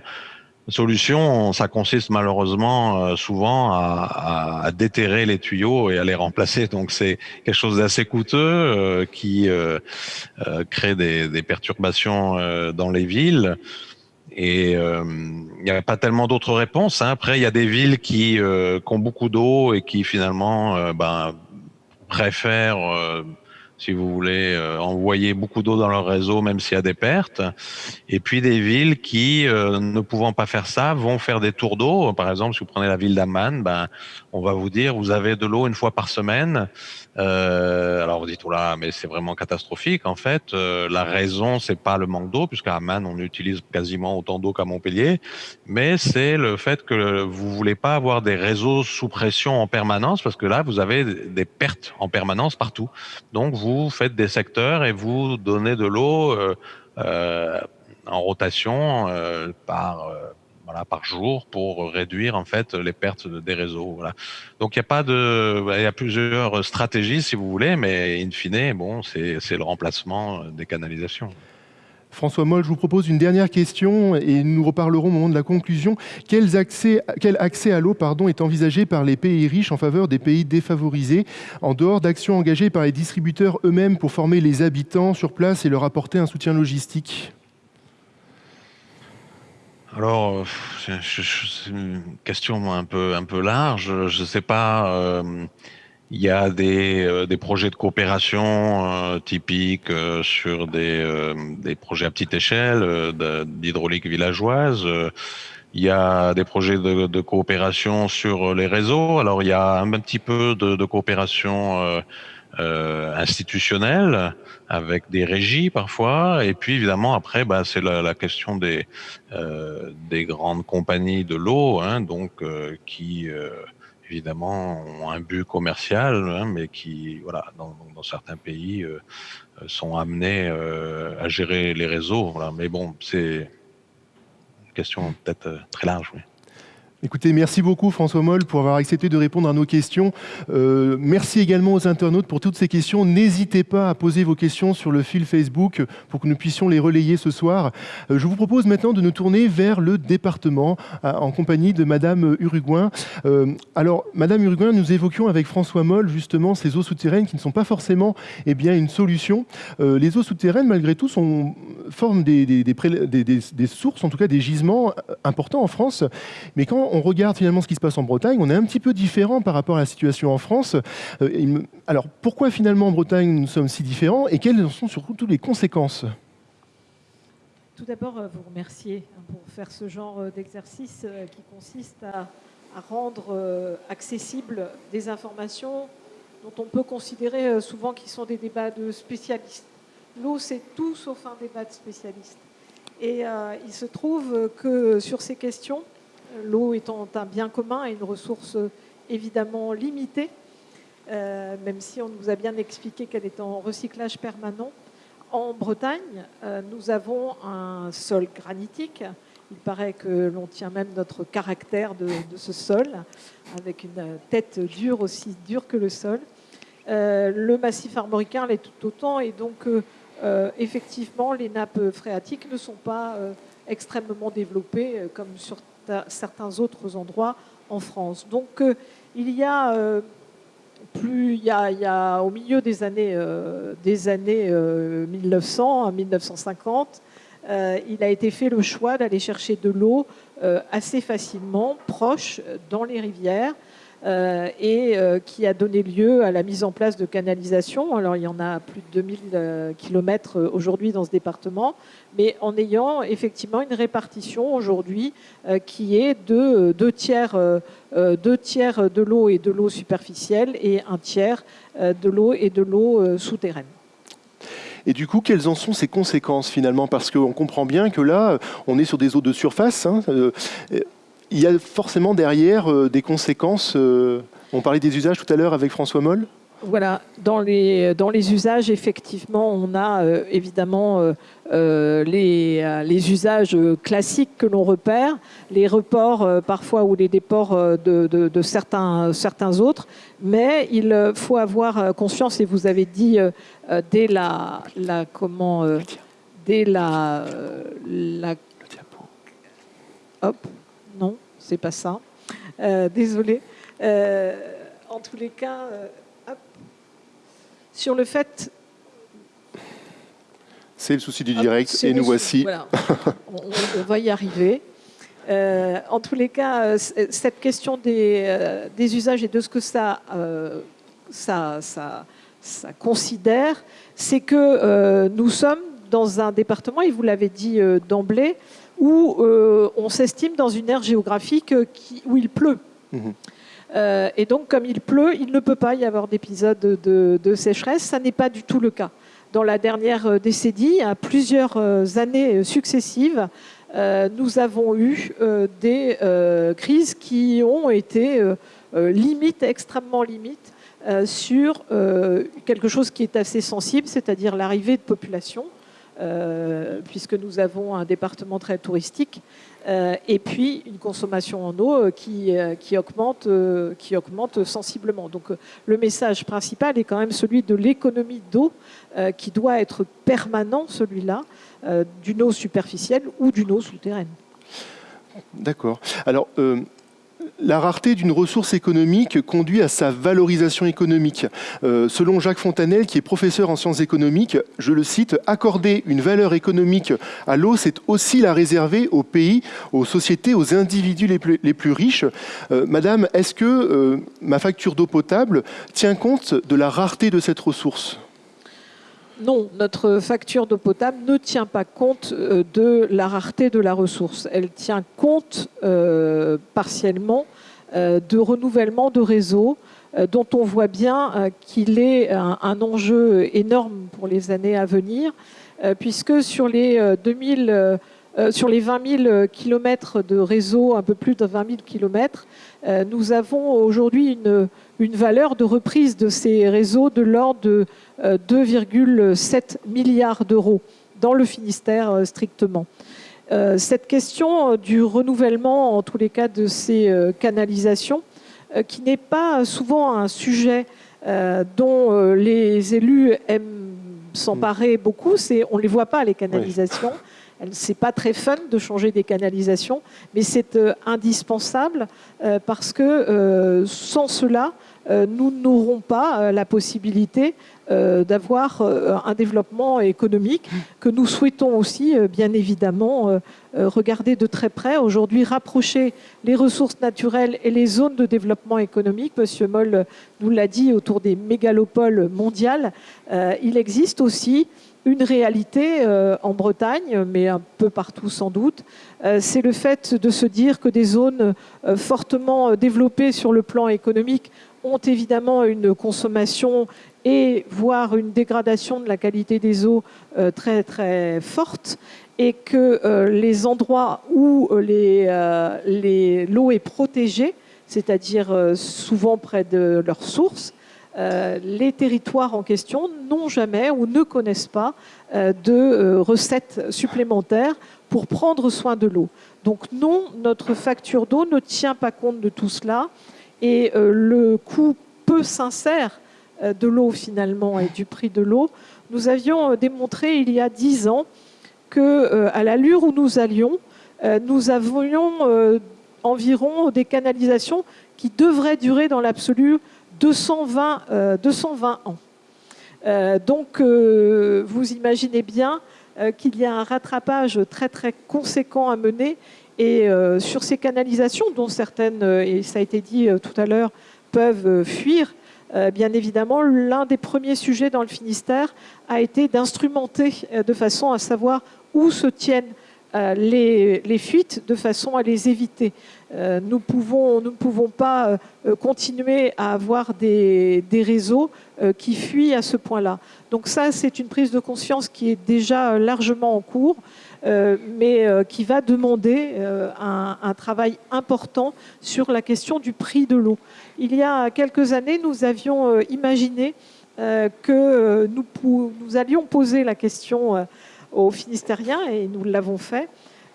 Solution, ça consiste malheureusement euh, souvent à, à, déterrer les tuyaux et à les remplacer. Donc c'est quelque chose d'assez coûteux euh, qui euh, crée des, des perturbations dans les villes. Et il n'y a pas tellement d'autres réponses. Hein. Après, il y a des villes qui, qui ont beaucoup d'eau et qui finalement ben, préfèrent si vous voulez, euh, envoyer beaucoup d'eau dans leur réseau, même s'il y a des pertes. Et puis des villes qui, euh, ne pouvant pas faire ça, vont faire des tours d'eau. Par exemple, si vous prenez la ville d'Amman, ben, on va vous dire, vous avez de l'eau une fois par semaine. Euh, alors vous dites, oh là, mais c'est vraiment catastrophique. En fait, euh, la raison, c'est pas le manque d'eau, puisqu'à Amman, on utilise quasiment autant d'eau qu'à Montpellier, mais c'est le fait que vous voulez pas avoir des réseaux sous pression en permanence, parce que là, vous avez des pertes en permanence partout. Donc, vous faites des secteurs et vous donnez de l'eau euh, en rotation par par jour pour réduire en fait les pertes des réseaux. Donc il y a pas de, il y a plusieurs stratégies si vous voulez, mais in fine, c'est le remplacement des canalisations. François Moll, je vous propose une dernière question et nous reparlerons au moment de la conclusion. Quel accès, quel accès à l'eau est envisagé par les pays riches en faveur des pays défavorisés, en dehors d'actions engagées par les distributeurs eux-mêmes pour former les habitants sur place et leur apporter un soutien logistique? Alors, c'est une question un peu un peu large. Je ne sais pas. Euh, il y a des, euh, des projets de coopération euh, typiques sur des, des projets à petite échelle d'hydraulique villageoise. Il y a des projets de, coopération sur les réseaux. Alors, il y a un petit peu de coopération institutionnelle avec des régies parfois. Et puis évidemment après, bah, c'est la, la, question des euh, des grandes compagnies de l'eau, hein, donc euh, qui euh, évidemment ont un but commercial, hein, mais qui voilà dans, dans certains pays euh, sont amenés euh, à gérer les réseaux. Voilà. Mais bon, c'est une question peut-être très large. Oui. Écoutez, merci beaucoup François Moll pour avoir accepté de répondre à nos questions. Euh, merci également aux internautes pour toutes ces questions. N'hésitez pas à poser vos questions sur le fil Facebook pour que nous puissions les relayer ce soir. Euh, je vous propose maintenant de nous tourner vers le département en compagnie de Madame Uruguin. Euh, alors, Madame Uruguin, nous évoquions avec François Moll justement ces eaux souterraines qui ne sont pas forcément eh bien, une solution. Les eaux souterraines, malgré tout, forment des, sources, en tout cas des gisements importants en France. Mais quand regarde finalement ce qui se passe en Bretagne, on est un petit peu différent par rapport à la situation en France. Euh, alors pourquoi finalement en Bretagne nous sommes si différents et quelles en sont surtout les conséquences? Tout d'abord, euh, vous remercier hein, pour faire ce genre euh, d'exercice qui consiste à, rendre accessibles des informations dont on peut considérer souvent qu'ils sont des débats de spécialistes. L'eau, c'est tout sauf un débat de spécialistes. Et il se trouve que sur ces questions, l'eau étant un bien commun et une ressource évidemment limitée, euh, même si on nous a bien expliqué qu'elle est en recyclage permanent. En Bretagne, euh, nous avons un sol granitique. Il paraît que l'on tient même notre caractère de, ce sol, avec une tête dure aussi dure que le sol. Euh, le massif armoricain l'est tout autant, et donc euh, effectivement, les nappes phréatiques ne sont pas euh, extrêmement développées comme sur certains autres endroits en France. Donc euh, il y a euh, plus il y a, il y a, au milieu des années euh, des années 1900 à 1950 il a été fait le choix d'aller chercher de l'eau assez facilement proche dans les rivières euh, et euh, qui a donné lieu à la mise en place de canalisations. Alors il y en a plus de 2000 euh, kilomètres aujourd'hui dans ce département, mais en ayant effectivement une répartition aujourd'hui qui est de deux tiers, deux tiers de l'eau et de l'eau superficielle et un tiers de l'eau et de l'eau souterraine. Et du coup, quelles en sont ces conséquences finalement? Parce qu'on comprend bien que là, on est sur des eaux de surface. Hein, il y a forcément derrière euh, des conséquences. Euh, on parlait des usages tout à l'heure avec François Moll. Voilà, dans les, dans les usages, effectivement, on a euh, évidemment euh, les, les, usages classiques que l'on repère, les reports euh, parfois ou les déports de, de, de, certains, certains autres, mais il faut avoir conscience, et vous avez dit dès la, la comment, dès la, la hop, c'est pas ça. Euh, désolé. Euh, en tous les cas, euh, hop. sur le fait. C'est le souci du direct et nous voici. Voilà. on, on, va y arriver. Euh, en tous les cas, cette question des, euh, des, usages et de ce que ça, ça, ça ça considère, c'est que nous sommes dans un département, et vous l'avez dit d'emblée, où on s'estime dans une aire géographique où il pleut. Mmh. et donc, comme il pleut, il ne peut pas y avoir d'épisode de, de, sécheresse. Ça n'est pas du tout le cas. Dans la dernière décennie, à plusieurs années successives, euh, nous avons eu euh, des euh, crises qui ont été limites, extrêmement limites, sur quelque chose qui est assez sensible, c'est-à-dire l'arrivée de population, puisque nous avons un département très touristique, et puis une consommation en eau qui, qui, augmente, qui augmente sensiblement. Donc le message principal est quand même celui de l'économie d'eau, qui doit être permanent, celui-là, euh, d'une eau superficielle ou d'une eau souterraine. D'accord. Alors, euh, la rareté d'une ressource économique conduit à sa valorisation économique. Euh, selon Jacques Fontanel, qui est professeur en sciences économiques, je le cite, accorder une valeur économique à l'eau, c'est aussi la réserver aux pays, aux sociétés, aux individus les plus, les plus riches. Madame, est-ce que ma facture d'eau potable tient compte de la rareté de cette ressource? Non, notre facture d'eau potable ne tient pas compte euh, de la rareté de la ressource. Elle tient compte euh, partiellement euh, de renouvellement de réseaux dont on voit bien qu'il est un, enjeu énorme pour les années à venir, puisque sur les 2000 sur les 20 000 kilomètres de réseau, un peu plus de 20 000 kilomètres, nous avons aujourd'hui une, une valeur de reprise de ces réseaux de l'ordre de 2,7 euh, milliards d'euros dans le Finistère euh, strictement. Euh, cette question du renouvellement, en tous les cas, de ces canalisations, qui n'est pas souvent un sujet dont les élus aiment s'emparer beaucoup, c'est on ne les voit pas, les canalisations. N'est pas très fun de changer des canalisations, mais c'est indispensable parce que sans cela, nous n'aurons pas la possibilité euh, d'avoir euh, un développement économique que nous souhaitons aussi, euh, bien évidemment, regarder de très près. Aujourd'hui, rapprocher les ressources naturelles et les zones de développement économique. Monsieur Moll nous l'a dit autour des mégalopoles mondiales. il existe aussi une réalité en Bretagne, mais un peu partout sans doute, c'est le fait de se dire que des zones fortement développées sur le plan économique ont évidemment une consommation et voire une dégradation de la qualité des eaux euh, très très forte et que euh, les endroits où euh, l'eau est protégée, c'est-à-dire souvent près de leurs sources, les territoires en question n'ont jamais ou ne connaissent pas de recettes supplémentaires pour prendre soin de l'eau. Donc non, notre facture d'eau ne tient pas compte de tout cela et le coût peu sincère euh, de l'eau finalement et du prix de l'eau, nous avions euh, démontré il y a dix ans que euh, à l'allure où nous allions, nous avions environ des canalisations qui devraient durer dans l'absolu 220, 220 ans. donc vous imaginez bien qu'il y a un rattrapage très très conséquent à mener et sur ces canalisations dont certaines, et ça a été dit tout à l'heure, peuvent fuir, euh, bien évidemment, l'un des premiers sujets dans le Finistère a été d'instrumenter euh, de façon à savoir où se tiennent euh, les, fuites de façon à les éviter. nous, pouvons, nous ne pouvons pas continuer à avoir des, réseaux qui fuient à ce point-là. Donc ça, c'est une prise de conscience qui est déjà largement en cours. mais qui va demander un, travail important sur la question du prix de l'eau. Il y a quelques années, nous avions euh, imaginé euh, que euh, nous, allions poser la question aux Finistériens, et nous l'avons fait,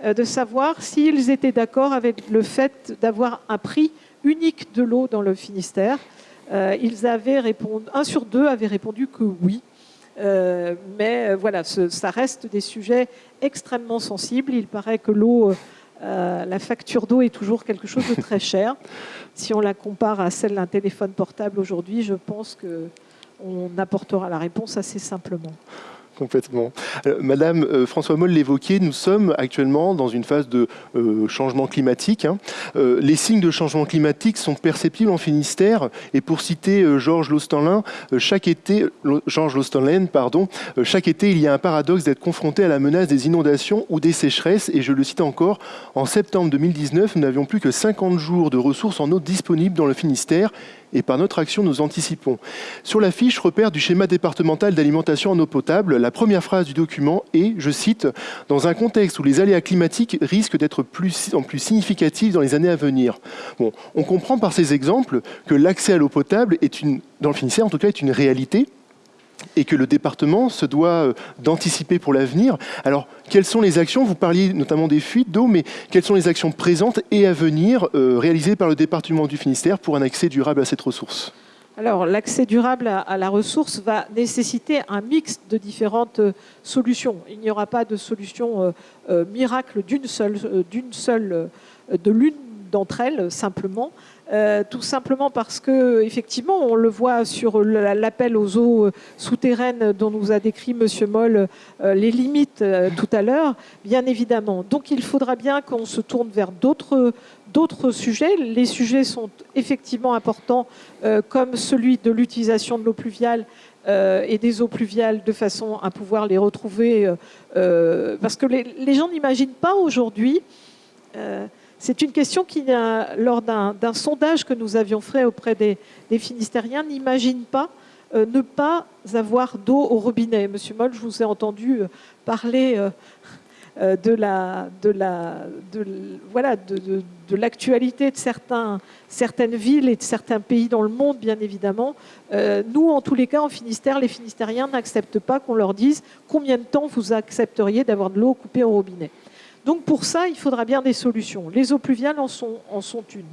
de savoir s'ils étaient d'accord avec le fait d'avoir un prix unique de l'eau dans le Finistère. ils avaient répondu, un sur deux avait répondu que oui. mais voilà, ça reste des sujets extrêmement sensibles. Il paraît que l'eau euh, la facture d'eau est toujours quelque chose de très cher. Si on la compare à celle d'un téléphone portable aujourd'hui, je pense qu'on apportera la réponse assez simplement. Complètement. Madame euh, François Moll l'évoquait, nous sommes actuellement dans une phase de euh, changement climatique. Hein. Euh, les signes de changement climatique sont perceptibles en Finistère. Et pour citer Georges Lostanlin, chaque été, Georges pardon, chaque été, il y a un paradoxe d'être confronté à la menace des inondations ou des sécheresses. Et je le cite encore, en septembre 2019, nous n'avions plus que 50 jours de ressources en eau disponibles dans le Finistère et par notre action, nous anticipons. Sur la fiche repère du schéma départemental d'alimentation en eau potable, la première phrase du document est, je cite, « Dans un contexte où les aléas climatiques risquent d'être plus, en plus significatifs dans les années à venir ». On comprend par ces exemples que l'accès à l'eau potable est une, dans le Finistère en tout cas, est une réalité et que le département se doit euh, d'anticiper pour l'avenir. Alors, quelles sont les actions? Vous parliez notamment des fuites d'eau, mais quelles sont les actions présentes et à venir euh, réalisées par le département du Finistère pour un accès durable à cette ressource? Alors, l'accès durable à, la ressource va nécessiter un mix de différentes euh, solutions. Il n'y aura pas de solution miracle d'une seule, d'une seule, de l'une d'entre elles simplement. Euh, tout simplement parce que, effectivement, on le voit sur l'appel aux eaux euh, souterraines dont nous a décrit Monsieur Moll euh, les limites tout à l'heure, bien évidemment. Donc, il faudra bien qu'on se tourne vers d'autres sujets. Les sujets sont effectivement importants, comme celui de l'utilisation de l'eau pluviale et des eaux pluviales de façon à pouvoir les retrouver, parce que les gens n'imaginent pas aujourd'hui c'est une question qui, lors d'un sondage que nous avions fait auprès des, Finistériens, n'imagine pas euh, ne pas avoir d'eau au robinet. Monsieur Moll, je vous ai entendu euh, parler euh, de l'actualité de certaines villes et de certains pays dans le monde, bien évidemment. nous, en tous les cas, en Finistère, les Finistériens n'acceptent pas qu'on leur dise combien de temps vous accepteriez d'avoir de l'eau coupée au robinet. Donc pour ça, il faudra bien des solutions. Les eaux pluviales en sont, en sont une.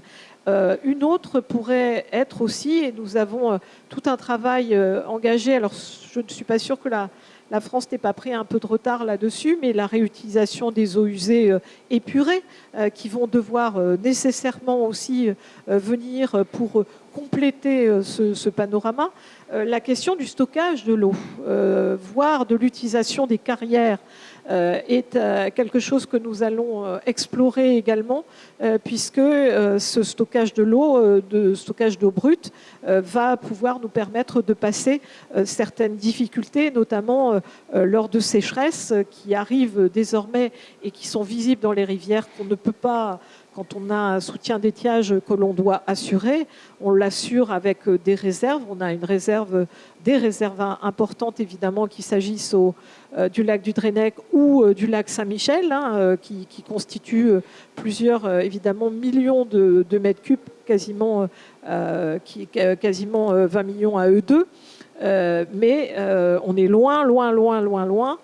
Euh, une autre pourrait être aussi, et nous avons euh, tout un travail euh, engagé, alors je ne suis pas sûre que la, France n'ait pas pris un peu de retard là-dessus, mais la réutilisation des eaux usées épurées, qui vont devoir nécessairement aussi venir pour compléter ce, panorama. la question du stockage de l'eau, voire de l'utilisation des carrières est euh, quelque chose que nous allons euh, explorer également, puisque ce stockage de l'eau, de stockage d'eau brute, va pouvoir nous permettre de passer certaines difficultés, notamment lors de sécheresses qui arrivent désormais et qui sont visibles dans les rivières qu'on ne peut pas quand on a un soutien d'étiage que l'on doit assurer, on l'assure avec des réserves. On a une réserve, des réserves importantes évidemment qu'il s'agisse euh, du lac du Drennec ou euh, du lac Saint-Michel, hein, euh, qui, constituent plusieurs évidemment millions de, mètres cubes, quasiment, qui, quasiment 20 millions à eux deux. mais on est loin, loin, loin, loin, loin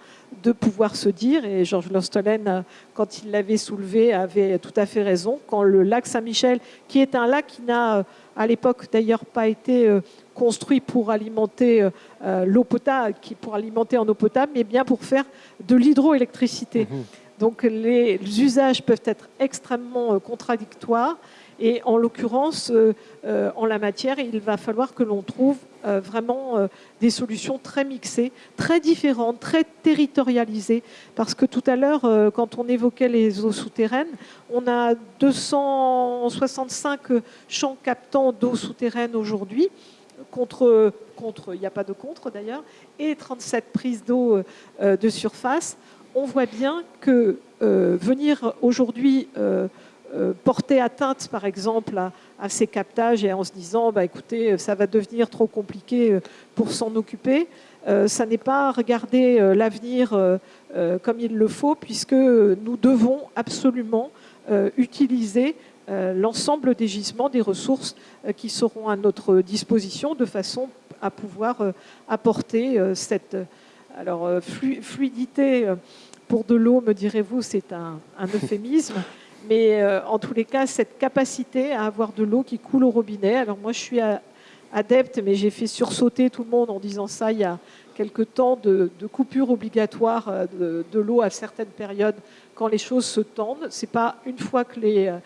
de pouvoir se dire, et Georges Lostolen, quand il l'avait soulevé, avait tout à fait raison, quand le lac Saint-Michel, qui est un lac qui n'a à l'époque d'ailleurs pas été euh, construit pour alimenter euh, euh, l'eau potable, pour alimenter en eau potable, mais bien pour faire de l'hydroélectricité. Mmh. Donc les usages peuvent être extrêmement contradictoires. Et en l'occurrence, euh, euh, en la matière, il va falloir que l'on trouve euh, vraiment des solutions très mixées, très différentes, très territorialisées. Parce que tout à l'heure, quand on évoquait les eaux souterraines, on a 265 champs captants d'eau souterraine aujourd'hui. Contre, contre, il n'y a pas de contre d'ailleurs, et 37 prises d'eau de surface. On voit bien que venir aujourd'hui porter atteinte, par exemple, à, ces captages et en se disant, bah, écoutez, ça va devenir trop compliqué euh, pour s'en occuper. Euh, ça n'est pas regarder l'avenir comme il le faut, puisque nous devons absolument utiliser l'ensemble des gisements, des ressources qui seront à notre disposition de façon à pouvoir apporter cette fluidité pour de l'eau, me direz-vous, c'est un euphémisme. Mais euh, en tous les cas, cette capacité à avoir de l'eau qui coule au robinet. Alors moi, je suis adepte, mais j'ai fait sursauter tout le monde en disant ça il y a quelque temps de, coupure obligatoire euh, de, l'eau à certaines périodes quand les choses se tendent. C'est pas une fois que euh,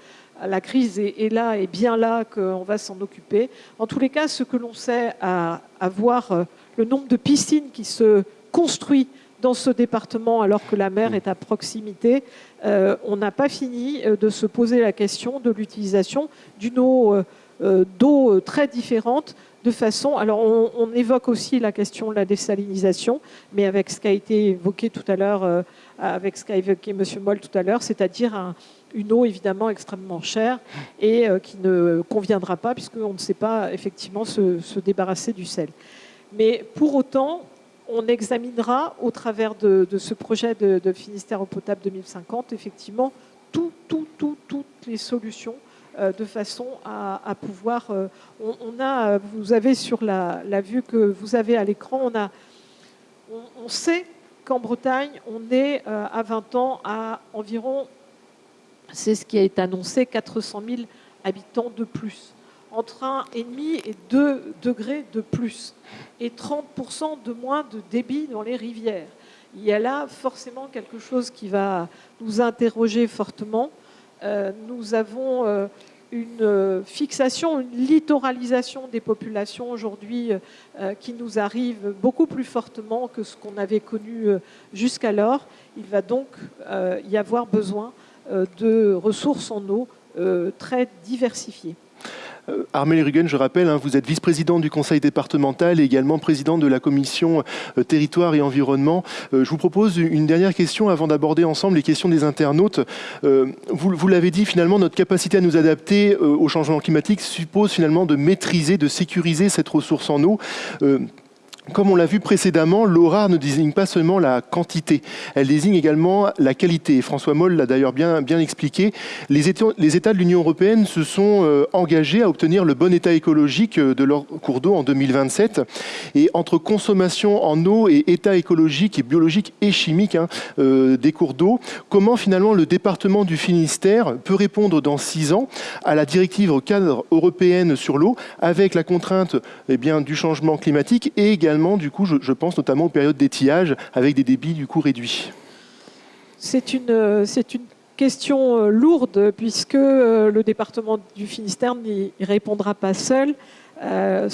la crise est, là et bien là qu'on va s'en occuper. En tous les cas, ce que l'on sait à, voir le nombre de piscines qui se construit dans ce département alors que la mer est à proximité, euh, on n'a pas fini euh, de se poser la question de l'utilisation d'une eau euh, d'eau très différente de façon. Alors on, évoque aussi la question de la désalinisation, mais avec ce qui a été évoqué tout à l'heure, avec ce qu'a évoqué M. Moll tout à l'heure, c'est-à-dire une eau évidemment extrêmement chère et qui ne conviendra pas puisqu'on ne sait pas effectivement se, se débarrasser du sel. Mais pour autant, on examinera au travers de, ce projet de, Finistère eau potable 2050, effectivement, tout, tout, toutes les solutions euh, de façon à, pouvoir. Euh, on, a, vous avez sur la, vue que vous avez à l'écran, on, a, on, sait qu'en Bretagne, on est euh, à 20 ans à environ, c'est ce qui été annoncé, 400 000 habitants de plus entre 1,5 et 2 degrés de plus et 30% de moins de débit dans les rivières. Il y a là forcément quelque chose qui va nous interroger fortement. Euh, nous avons euh, une euh, fixation, une littoralisation des populations aujourd'hui qui nous arrive beaucoup plus fortement que ce qu'on avait connu jusqu'alors. Il va donc y avoir besoin de ressources en eau très diversifiées. Euh, Armel Rugen, je rappelle, hein, vous êtes vice-président du conseil départemental et également président de la commission euh, territoire et environnement. Euh, je vous propose une dernière question avant d'aborder ensemble les questions des internautes. vous, vous l'avez dit, finalement, notre capacité à nous adapter au changement climatique suppose finalement de maîtriser, de sécuriser cette ressource en eau. Comme on l'a vu précédemment, l'ORA ne désigne pas seulement la quantité, elle désigne également la qualité. François Moll l'a d'ailleurs bien, expliqué. Les États, de l'Union européenne se sont euh, engagés à obtenir le bon état écologique euh, de leurs cours d'eau en 2027. Et entre consommation en eau et état écologique et biologique et chimique hein, euh, des cours d'eau, comment finalement le département du Finistère peut répondre dans six ans à la directive cadre européenne sur l'eau avec la contrainte eh bien, du changement climatique et également du coup, je, pense notamment aux périodes d'étiage avec des débits du coup réduits. C'est une, c'est une question euh, lourde puisque euh, le département du Finistère n'y répondra pas seul. Euh,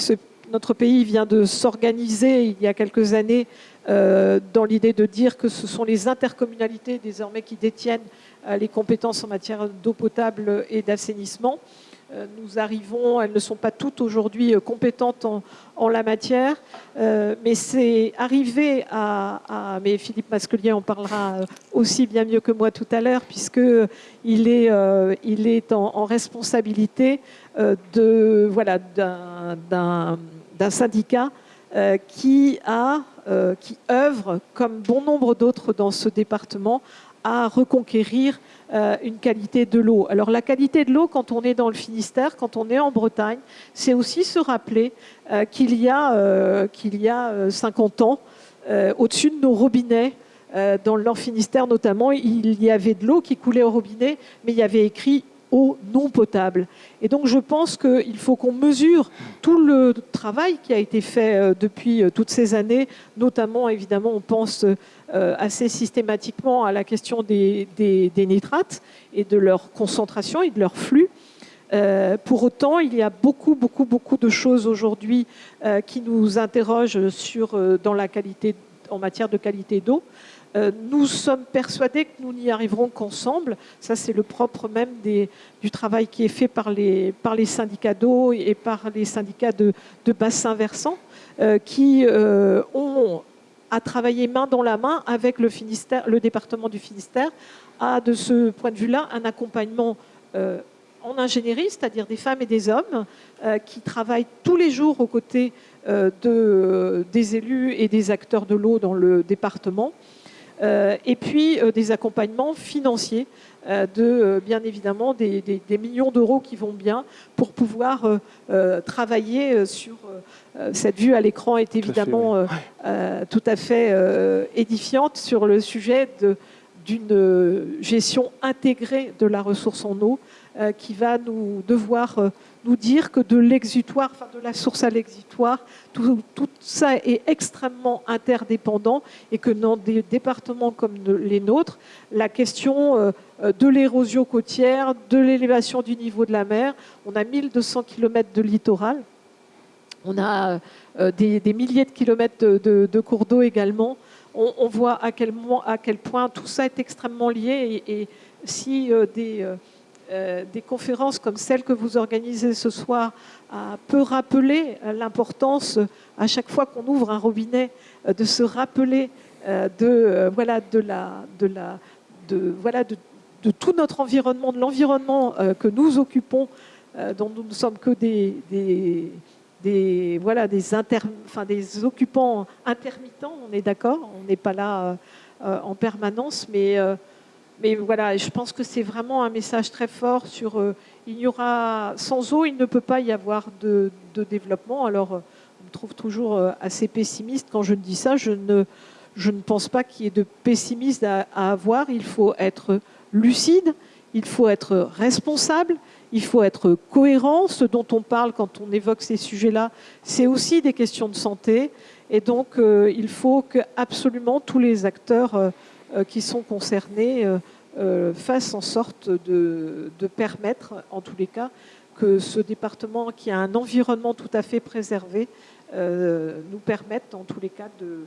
notre pays vient de s'organiser il y a quelques années dans l'idée de dire que ce sont les intercommunalités désormais qui détiennent les compétences en matière d'eau potable et d'assainissement. Euh, nous arrivons, elles ne sont pas toutes aujourd'hui euh, compétentes en, la matière, euh, mais c'est arrivé à, mais Philippe Masquelier en parlera aussi bien mieux que moi tout à l'heure, puisqu'il est, il est en, responsabilité d'un syndicat qui, a, qui œuvre, comme bon nombre d'autres dans ce département, à reconquérir euh, une qualité de l'eau. Alors la qualité de l'eau, quand on est dans le Finistère, quand on est en Bretagne, c'est aussi se rappeler euh, qu'il y a, euh, qu'il y a 50 ans, au-dessus de nos robinets, dans le Nord Finistère notamment, il y avait de l'eau qui coulait au robinet, mais il y avait écrit eau non potable. Et donc je pense qu'il faut qu'on mesure tout le travail qui a été fait depuis toutes ces années, notamment évidemment on pense assez systématiquement à la question des, nitrates et de leur concentration et de leur flux. Euh, pour autant, il y a beaucoup, beaucoup, beaucoup de choses aujourd'hui euh, qui nous interrogent sur, dans la qualité, en matière de qualité d'eau. nous sommes persuadés que nous n'y arriverons qu'ensemble. Ça, c'est le propre même du travail qui est fait par les, syndicats d'eau et par les syndicats de bassins versants, qui ont à travailler main dans la main avec le, département du Finistère, a de ce point de vue-là un accompagnement euh, en ingénierie, c'est-à-dire des femmes et des hommes euh, qui travaillent tous les jours aux côtés euh, de, des élus et des acteurs de l'eau dans le département, et puis des accompagnements financiers de, bien évidemment, des, des millions d'euros qui vont bien pour pouvoir travailler sur euh, cette vue à l'écran est évidemment euh, euh, tout à fait édifiante sur le sujet d'une gestion intégrée de la ressource en eau qui va nous devoir nous dire que de l'exutoire, de la source à l'exutoire, tout, ça est extrêmement interdépendant et que dans des départements comme les nôtres, la question de l'érosion côtière, de l'élévation du niveau de la mer, on a 1200 km de littoral, on a euh, des, milliers de kilomètres de, cours d'eau également. on, voit à quel, point tout ça est extrêmement lié. Et, si des, des, conférences comme celle que vous organisez ce soir peut rappeler l'importance, à chaque fois qu'on ouvre un robinet, de se rappeler de, voilà, de, la, de, voilà, de, tout notre environnement, de l'environnement que nous occupons euh, dont nous ne sommes que des, des, voilà, des, enfin, des occupants intermittents, on est d'accord, on n'est pas là euh, euh, en permanence, mais, mais voilà, je pense que c'est vraiment un message très fort sur il y aura, sans eau, il ne peut pas y avoir de, développement. Alors, on me trouve toujours assez pessimiste quand je dis ça. Je ne, je ne pense pas qu'il y ait de pessimisme à avoir. Il faut être lucide, il faut être responsable, il faut être cohérent. Ce dont on parle quand on évoque ces sujets-là, c'est aussi des questions de santé. Et donc, euh, il faut que absolument tous les acteurs euh, euh, qui sont concernés fassent en sorte de, permettre, en tous les cas, que ce département, qui a un environnement tout à fait préservé, nous permette, en tous les cas, de,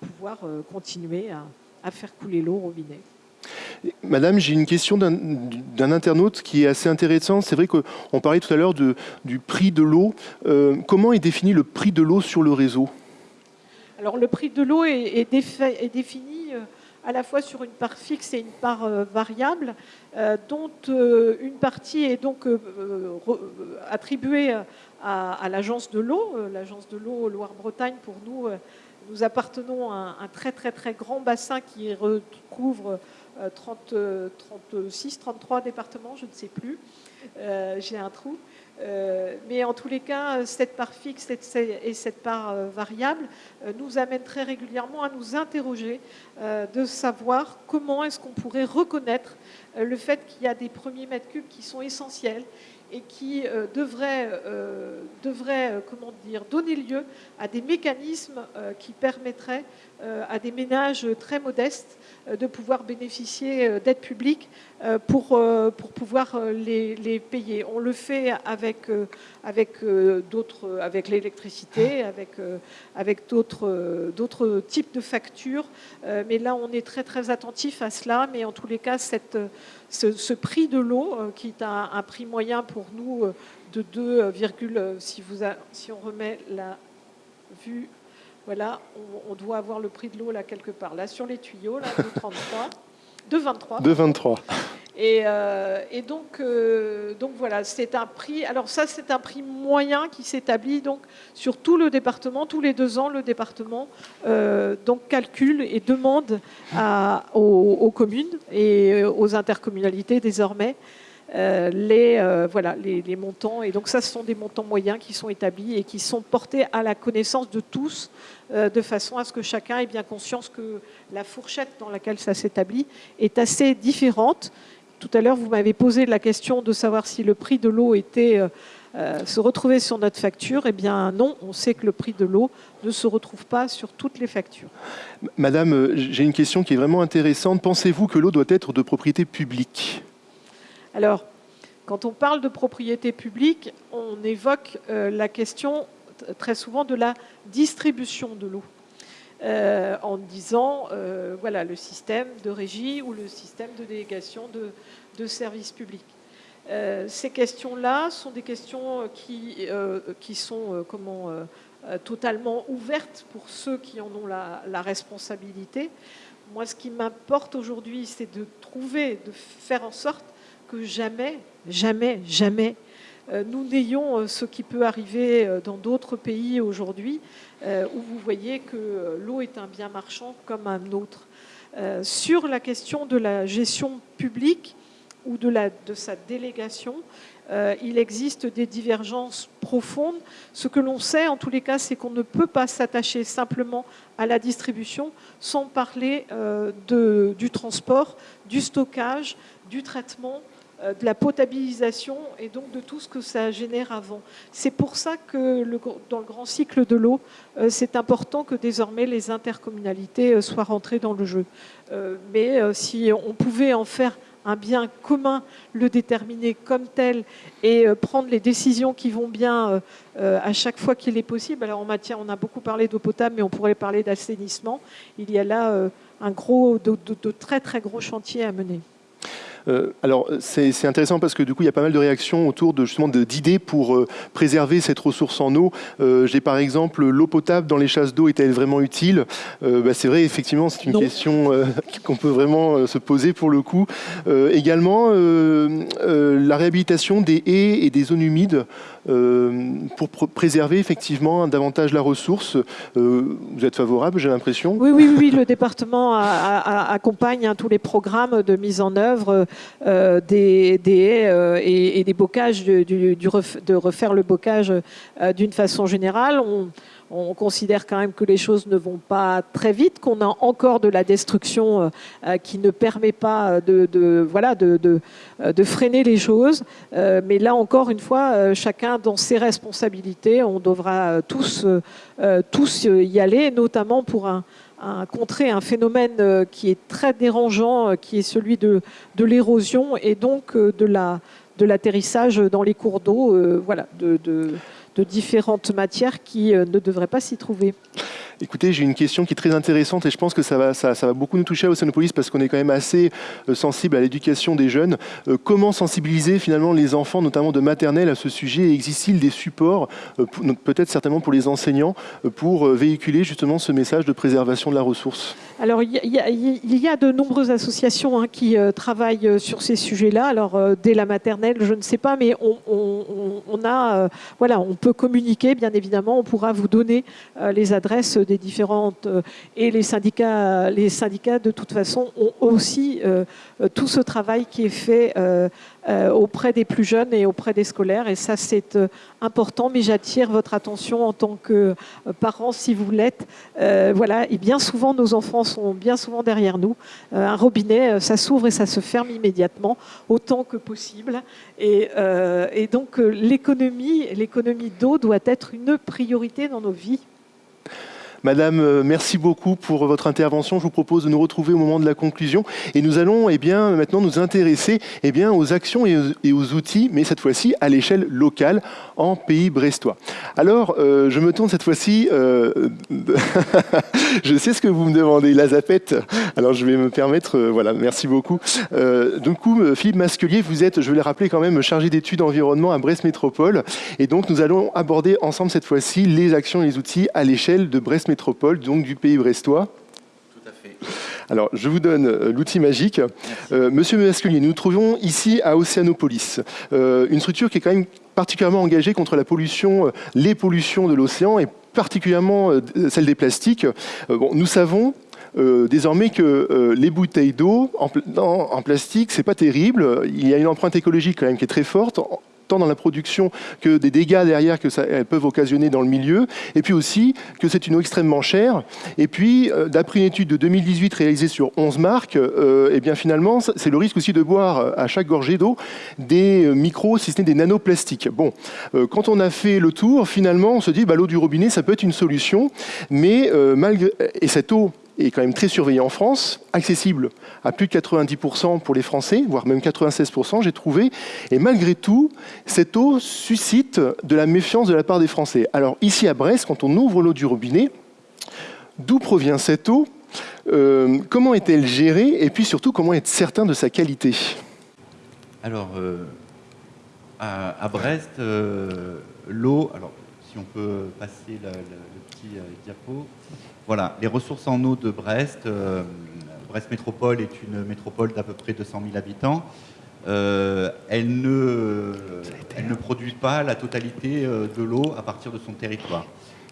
pouvoir continuer à, faire couler l'eau au robinet. Madame, j'ai une question d'un internaute qui est assez intéressante. C'est vrai qu'on parlait tout à l'heure du prix de l'eau. Euh, comment est défini le prix de l'eau sur le réseau? Alors le prix de l'eau est, défini euh, à la fois sur une part fixe et une part euh, variable, dont une partie est donc attribuée à, l'agence de l'eau, l'agence de l'eau Loire-Bretagne pour nous. nous appartenons à un, très très très grand bassin qui recouvre 36, 33 euh, départements, je ne sais plus. Euh, j'ai un trou. Euh, mais en tous les cas, cette part fixe et cette part variable nous amène très régulièrement à nous interroger de savoir comment est-ce qu'on pourrait reconnaître le fait qu'il y a des premiers mètres cubes qui sont essentiels et qui devraient, dire, donner lieu à des mécanismes qui permettraient à des ménages très modestes euh, de pouvoir bénéficier euh, d'aides publiques euh, pour, pour pouvoir les, payer. On le fait avec, avec d'autres, avec l'électricité, avec, avec d'autres, d'autres types de factures. Mais là, on est très très attentif à cela. Mais en tous les cas, cette, ce, prix de l'eau, qui est un, un, prix moyen pour nous de 2, si, vous si on remet la vue voilà, on, doit avoir le prix de l'eau là quelque part. Là, sur les tuyaux, là, de 33, de 23. De 23. Euh, et, donc, euh, donc voilà, c'est un prix. Alors ça, c'est un prix moyen qui s'établit donc sur tout le département. Tous les deux ans, le département euh, donc calcule et demande aux, communes et aux intercommunalités désormais euh, les, euh, les, montants. Et donc ça, ce sont des montants moyens qui sont établis et qui sont portés à la connaissance de tous, euh, de façon à ce que chacun ait bien conscience que la fourchette dans laquelle ça s'établit est assez différente. Tout à l'heure, vous m'avez posé la question de savoir si le prix de l'eau était... se retrouvait sur notre facture, eh bien non, on sait que le prix de l'eau ne se retrouve pas sur toutes les factures. Madame, j'ai une question qui est vraiment intéressante. Pensez-vous que l'eau doit être de propriété publique? Alors, quand on parle de propriété publique, on évoque euh, la question très souvent de la distribution de l'eau. Euh, en disant, euh, voilà, le système de régie ou le système de délégation de, services publics. ces questions-là sont des questions qui, qui sont comment, totalement ouvertes pour ceux qui en ont la, la responsabilité. Moi, ce qui m'importe aujourd'hui, c'est de trouver, de faire en sorte que jamais, jamais, jamais, euh, nous n'ayons euh, ce qui peut arriver euh, dans d'autres pays aujourd'hui, où vous voyez que l'eau est un bien marchand comme un autre. Sur la question de la gestion publique ou de, la, de sa délégation, il existe des divergences profondes. Ce que l'on sait, en tous les cas, c'est qu'on ne peut pas s'attacher simplement à la distribution sans parler de, du transport, du stockage, du traitement, de la potabilisation et donc de tout ce que ça génère avant. C'est pour ça que dans le grand cycle de l'eau, euh, c'est important que désormais les intercommunalités euh, soient rentrées dans le jeu. Mais si on pouvait en faire un bien commun, le déterminer comme tel et prendre les décisions qui vont bien à chaque fois qu'il est possible. Alors en matière, on a beaucoup parlé d'eau potable, mais on pourrait parler d'assainissement. Il y a là un gros, de très très gros chantiers à mener. Euh, alors, c'est intéressant parce que du coup, il y a pas mal de réactions autour de justement d'idées pour euh, préserver cette ressource en eau. Euh, j'ai par exemple l'eau potable dans les chasses d'eau est-elle vraiment utile? Bah, C'est vrai, effectivement, c'est une question qu'on peut vraiment se poser pour le coup. également, la réhabilitation des haies et des zones humides pour préserver effectivement davantage la ressource. vous êtes favorable, j'ai l'impression? Oui, oui, oui, le département accompagne hein, tous les programmes de mise en œuvre euh, des, haies euh, et, des bocages, de refaire le bocage euh, d'une façon générale. Considère quand même que les choses ne vont pas très vite, qu'on a encore de la destruction qui ne permet pas de, voilà, de, freiner les choses. mais là encore une fois, chacun dans ses responsabilités, on devra tous, y aller, notamment pour contrer un phénomène euh, qui est très dérangeant, euh, qui est celui de, l'érosion et donc euh, de la de l'atterrissage dans les cours d'eau, de, différentes matières qui ne devraient pas s'y trouver. Écoutez, j'ai une question qui est très intéressante et je pense que ça va, beaucoup nous toucher à Océanopolis parce qu'on est quand même assez euh, sensible à l'éducation des jeunes. Euh, comment sensibiliser finalement les enfants, notamment de maternelle, à ce sujet Existe-t-il des supports, euh, peut-être certainement pour les enseignants, pour véhiculer justement ce message de préservation de la ressource? Alors, il y, a de nombreuses associations hein, qui travaillent sur ces sujets-là. Alors, dès la maternelle, je ne sais pas, mais on, a, voilà, on peut communiquer, bien évidemment. On pourra vous donner les adresses des différentes euh, et les syndicats, les syndicats de toute façon ont aussi euh, tout ce travail qui est fait euh, auprès des plus jeunes et auprès des scolaires. Et ça c'est important. Mais j'attire votre attention en tant que parents si vous l'êtes. Voilà. Et bien souvent nos enfants sont bien souvent derrière nous. Un robinet ça s'ouvre et ça se ferme immédiatement autant que possible. Et, et donc l'économie l'économie d'eau doit être une priorité dans nos vies Madame, euh, merci beaucoup pour votre intervention. Je vous propose de nous retrouver au moment de la conclusion et nous allons eh bien, maintenant nous intéresser eh bien, aux actions et aux, outils, mais cette fois-ci à l'échelle locale en pays brestois. Alors, euh, je me tourne cette fois-ci, euh, je sais ce que vous me demandez, la zapette. Alors, je vais me permettre, voilà, merci beaucoup. du coup, Philippe Masquelier, vous êtes, je vais le rappeler quand même, chargé d'études environnement à Brest Métropole. Et donc, nous allons aborder ensemble cette fois-ci les actions et les outils à l'échelle de Brest métropole, donc du pays brestois. Tout à fait. Alors, je vous donne euh, l'outil magique. Euh, Monsieur Masculier, nous nous trouvons ici à Océanopolis, euh, une structure qui est quand même particulièrement engagée contre la pollution, les pollutions de l'océan et particulièrement celle des plastiques. bon, nous savons désormais que les bouteilles d'eau en, en, plastique, c'est pas terrible. Il y a une empreinte écologique quand même qui est très forte tant dans la production que des dégâts derrière que ça elles peuvent occasionner dans le milieu, et puis aussi que c'est une eau extrêmement chère. Et puis, euh, d'après une étude de 2018 réalisée sur 11 marques, euh, eh bien finalement, c'est le risque aussi de boire euh, à chaque gorgée d'eau des micros, si ce n'est des nanoplastiques. Bon, quand on a fait le tour, finalement, on se dit, bah, l'eau du robinet, ça peut être une solution, mais malgré... Et cette eau est quand même très surveillé en France, accessible à plus de 90% pour les Français, voire même 96%, j'ai trouvé. Et malgré tout, cette eau suscite de la méfiance de la part des Français. Alors ici à Brest, quand on ouvre l'eau du robinet, d'où provient cette eau euh, Comment est-elle gérée Et puis surtout, comment être certain de sa qualité? Alors, euh, à, Brest, euh, l'eau, si on peut passer le petit diapo, voilà, les ressources en eau de Brest. Euh, Brest Métropole est une métropole d'à peu près 200 000 habitants. Euh, elle, ne, elle ne produit pas la totalité euh, de l'eau à partir de son territoire.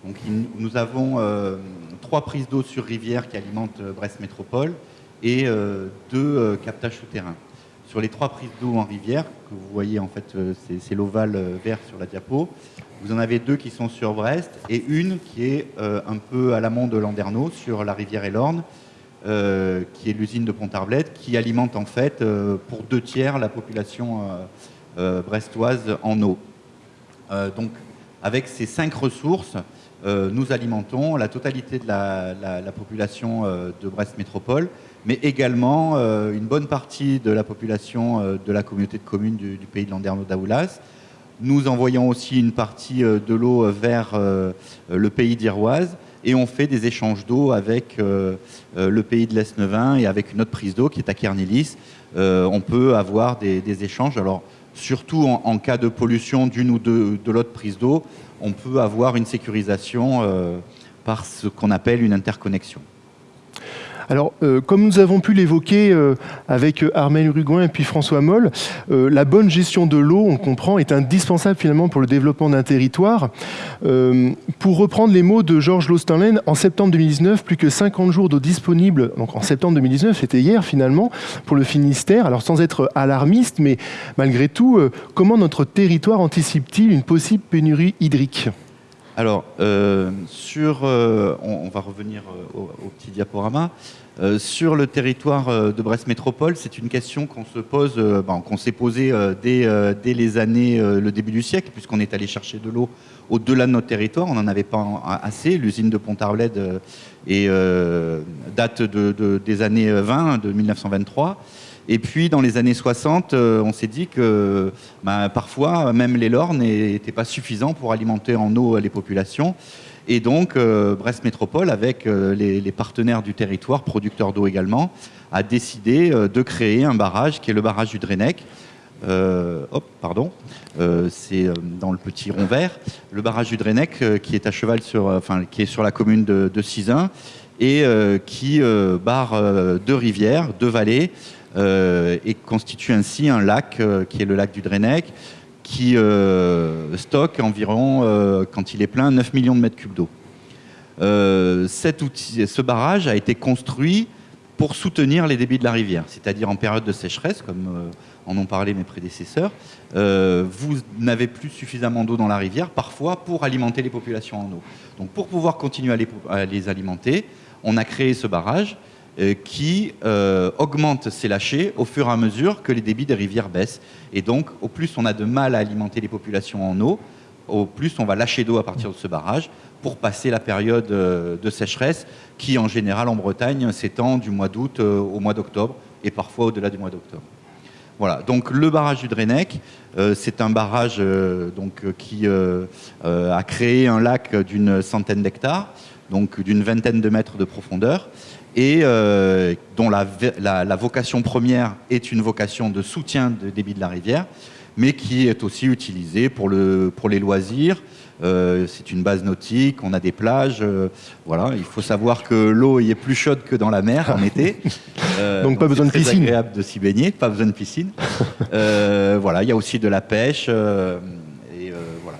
Donc, nous avons trois prises d'eau sur rivière qui alimentent Brest Métropole et deux captages souterrains. Sur les trois prises d'eau en rivière, que vous voyez en fait, c'est l'ovale vert sur la diapo, vous en avez deux qui sont sur Brest et une qui est euh, un peu à l'amont de Landerneau, sur la rivière Elorne, euh, qui est l'usine de Pont-Arblette, qui alimente en fait euh, pour deux tiers la population brestoise en eau. donc avec ces cinq ressources, nous alimentons la totalité de la, population de Brest Métropole, mais également une bonne partie de la population de la communauté de communes du, pays de Landerneau-Daoulas. Nous envoyons aussi une partie de l'eau vers le pays d'Iroise et on fait des échanges d'eau avec le pays de l'Esnevin et avec une autre prise d'eau qui est à Kernilis. on peut avoir des, échanges. Alors, surtout en, cas de pollution d'une ou de, l'autre prise d'eau, on peut avoir une sécurisation euh, par ce qu'on appelle une interconnexion. Alors, euh, comme nous avons pu l'évoquer euh, avec euh, Armel Uruguin et puis François Moll, la bonne gestion de l'eau, on comprend, est indispensable finalement pour le développement d'un territoire. pour reprendre les mots de Georges Lostenlen, en septembre 2019, plus que 50 jours d'eau disponible, donc en septembre 2019, c'était hier finalement, pour le Finistère. Alors sans être alarmiste, mais malgré tout, comment notre territoire anticipe-t-il une possible pénurie hydrique? Alors, sur, on, va revenir au, au, petit diaporama. Euh, sur le territoire euh, de Brest Métropole, c'est une question qu'on se pose, euh, qu'on s'est posée dès, les années, le début du siècle, puisqu'on est allé chercher de l'eau au-delà de notre territoire. On n'en avait pas assez. L'usine de Pont-Arled date des années 20, de 1923. Et puis, dans les années 60, on s'est dit que bah, parfois, même les lornes n'étaient pas suffisants pour alimenter en eau les populations. Et donc, euh, Brest Métropole, avec euh, les, partenaires du territoire, producteurs d'eau également, a décidé euh, de créer un barrage qui est le barrage du Drenec. hop, pardon, c'est dans le petit rond vert. Le barrage du Drenec qui est à cheval sur, enfin, qui est sur la commune de, de et qui barre deux rivières, deux vallées et constitue ainsi un lac qui est le lac du Drenec qui euh, stocke environ, euh, quand il est plein, 9 millions de mètres cubes d'eau. Euh, ce barrage a été construit pour soutenir les débits de la rivière, c'est-à-dire en période de sécheresse, comme en ont parlé mes prédécesseurs, vous n'avez plus suffisamment d'eau dans la rivière, parfois pour alimenter les populations en eau. Donc pour pouvoir continuer à les alimenter, on a créé ce barrage euh, qui euh, augmente ses lâchers au fur et à mesure que les débits des rivières baissent. Et donc, au plus on a de mal à alimenter les populations en eau, au plus on va lâcher d'eau à partir de ce barrage pour passer la période euh, de sécheresse qui, en général, en Bretagne, s'étend du mois d'août au mois d'octobre et parfois au-delà du mois d'octobre. Voilà, donc le barrage du Drenec, c'est un barrage donc, qui a créé un lac d'une centaine d'hectares, donc d'une vingtaine de mètres de profondeur, et euh, dont la, vocation première est une vocation de soutien de débit de la rivière, mais qui est aussi utilisée pour, le, pour les loisirs. Euh, c'est une base nautique, on a des plages. Euh, voilà, il faut savoir que l'eau est plus chaude que dans la mer en été. donc, pas besoin de piscine. C'est agréable de s'y baigner, pas besoin de piscine. voilà, il y a aussi de la pêche. et voilà,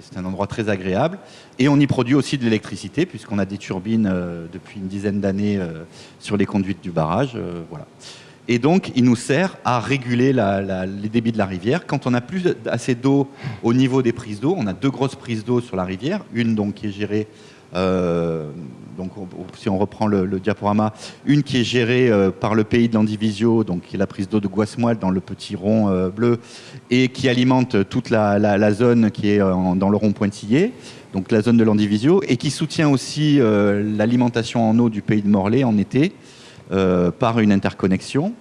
c'est un endroit très agréable. Et on y produit aussi de l'électricité, puisqu'on a des turbines euh, depuis une dizaine d'années euh, sur les conduites du barrage. Euh, voilà. Et donc, il nous sert à réguler les débits de la rivière. Quand on n'a plus assez d'eau au niveau des prises d'eau, on a deux grosses prises d'eau sur la rivière, une donc qui est gérée donc si on reprend le, diaporama, une qui est gérée par le pays de l'Andivisio, donc qui est la prise d'eau de Guasmoil dans le petit rond bleu, et qui alimente toute la, zone qui est dans le rond pointillé donc la zone de l'Andivisio, et qui soutient aussi euh, l'alimentation en eau du pays de Morlaix en été euh, par une interconnexion.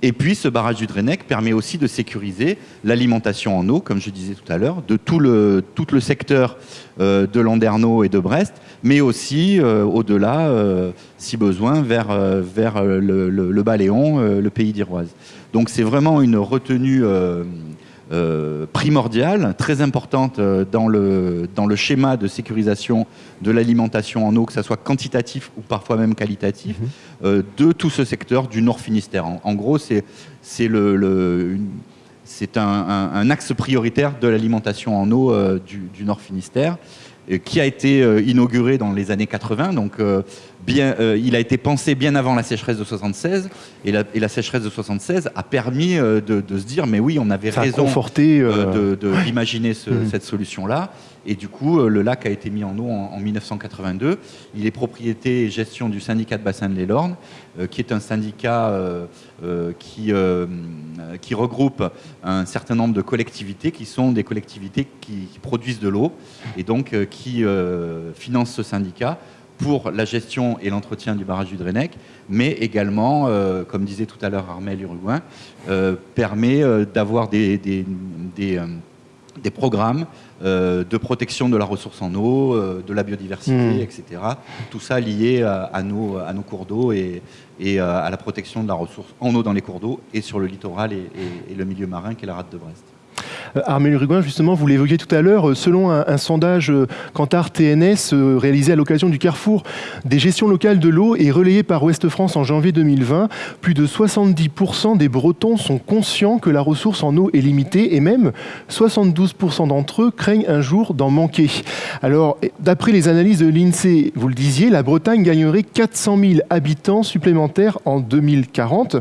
Et puis ce barrage du Drenec permet aussi de sécuriser l'alimentation en eau, comme je disais tout à l'heure, de tout le, tout le secteur euh, de Landerneau et de Brest, mais aussi au-delà, si besoin, vers, vers le, le Baléon, le pays d'Iroise. Donc c'est vraiment une retenue euh, primordiale, très importante euh, dans le, dans le schéma de sécurisation de l'alimentation en eau, que ce soit quantitatif ou parfois même qualitatif, mhm. euh, de tout ce secteur du Nord Finistère. En, gros, c'est le, le c'est un, un, axe prioritaire de l'alimentation en eau du, du, Nord Finistère, qui a été inauguré dans les années 80, donc euh, il a été pensé bien avant la sécheresse de 76, et la, sécheresse de 76 a permis euh, de, se dire, mais oui, on avait raison euh, d'imaginer mmh. cette solution-là. Et du coup, le lac a été mis en eau en, 1982. Il est propriété et gestion du syndicat de bassin de l'Elorne, qui est un syndicat qui, qui regroupe un certain nombre de collectivités qui sont des collectivités qui, produisent de l'eau et donc qui finance ce syndicat pour la gestion et l'entretien du barrage du Drennec, mais également, comme disait tout à l'heure Armel Uruguain, permet d'avoir des, des programmes euh, de protection de la ressource en eau, euh, de la biodiversité, hmm. etc. Tout ça lié à, nos, à nos, cours d'eau et, et, euh, à la protection de la ressource en eau dans les cours d'eau et sur le littoral et, et le milieu marin qui est la rade de Brest. Euh, Armel Uruguin, justement, vous l'évoquiez tout à l'heure, euh, selon un, sondage Cantar euh, TNS réalisé à l'occasion du carrefour des gestions locales de l'eau et relayé par Ouest France en janvier 2020, plus de 70% des Bretons sont conscients que la ressource en eau est limitée et même 72% d'entre eux craignent un jour d'en manquer. Alors, d'après les analyses de l'INSEE, vous le disiez, la Bretagne gagnerait 400 000 habitants supplémentaires en 2040.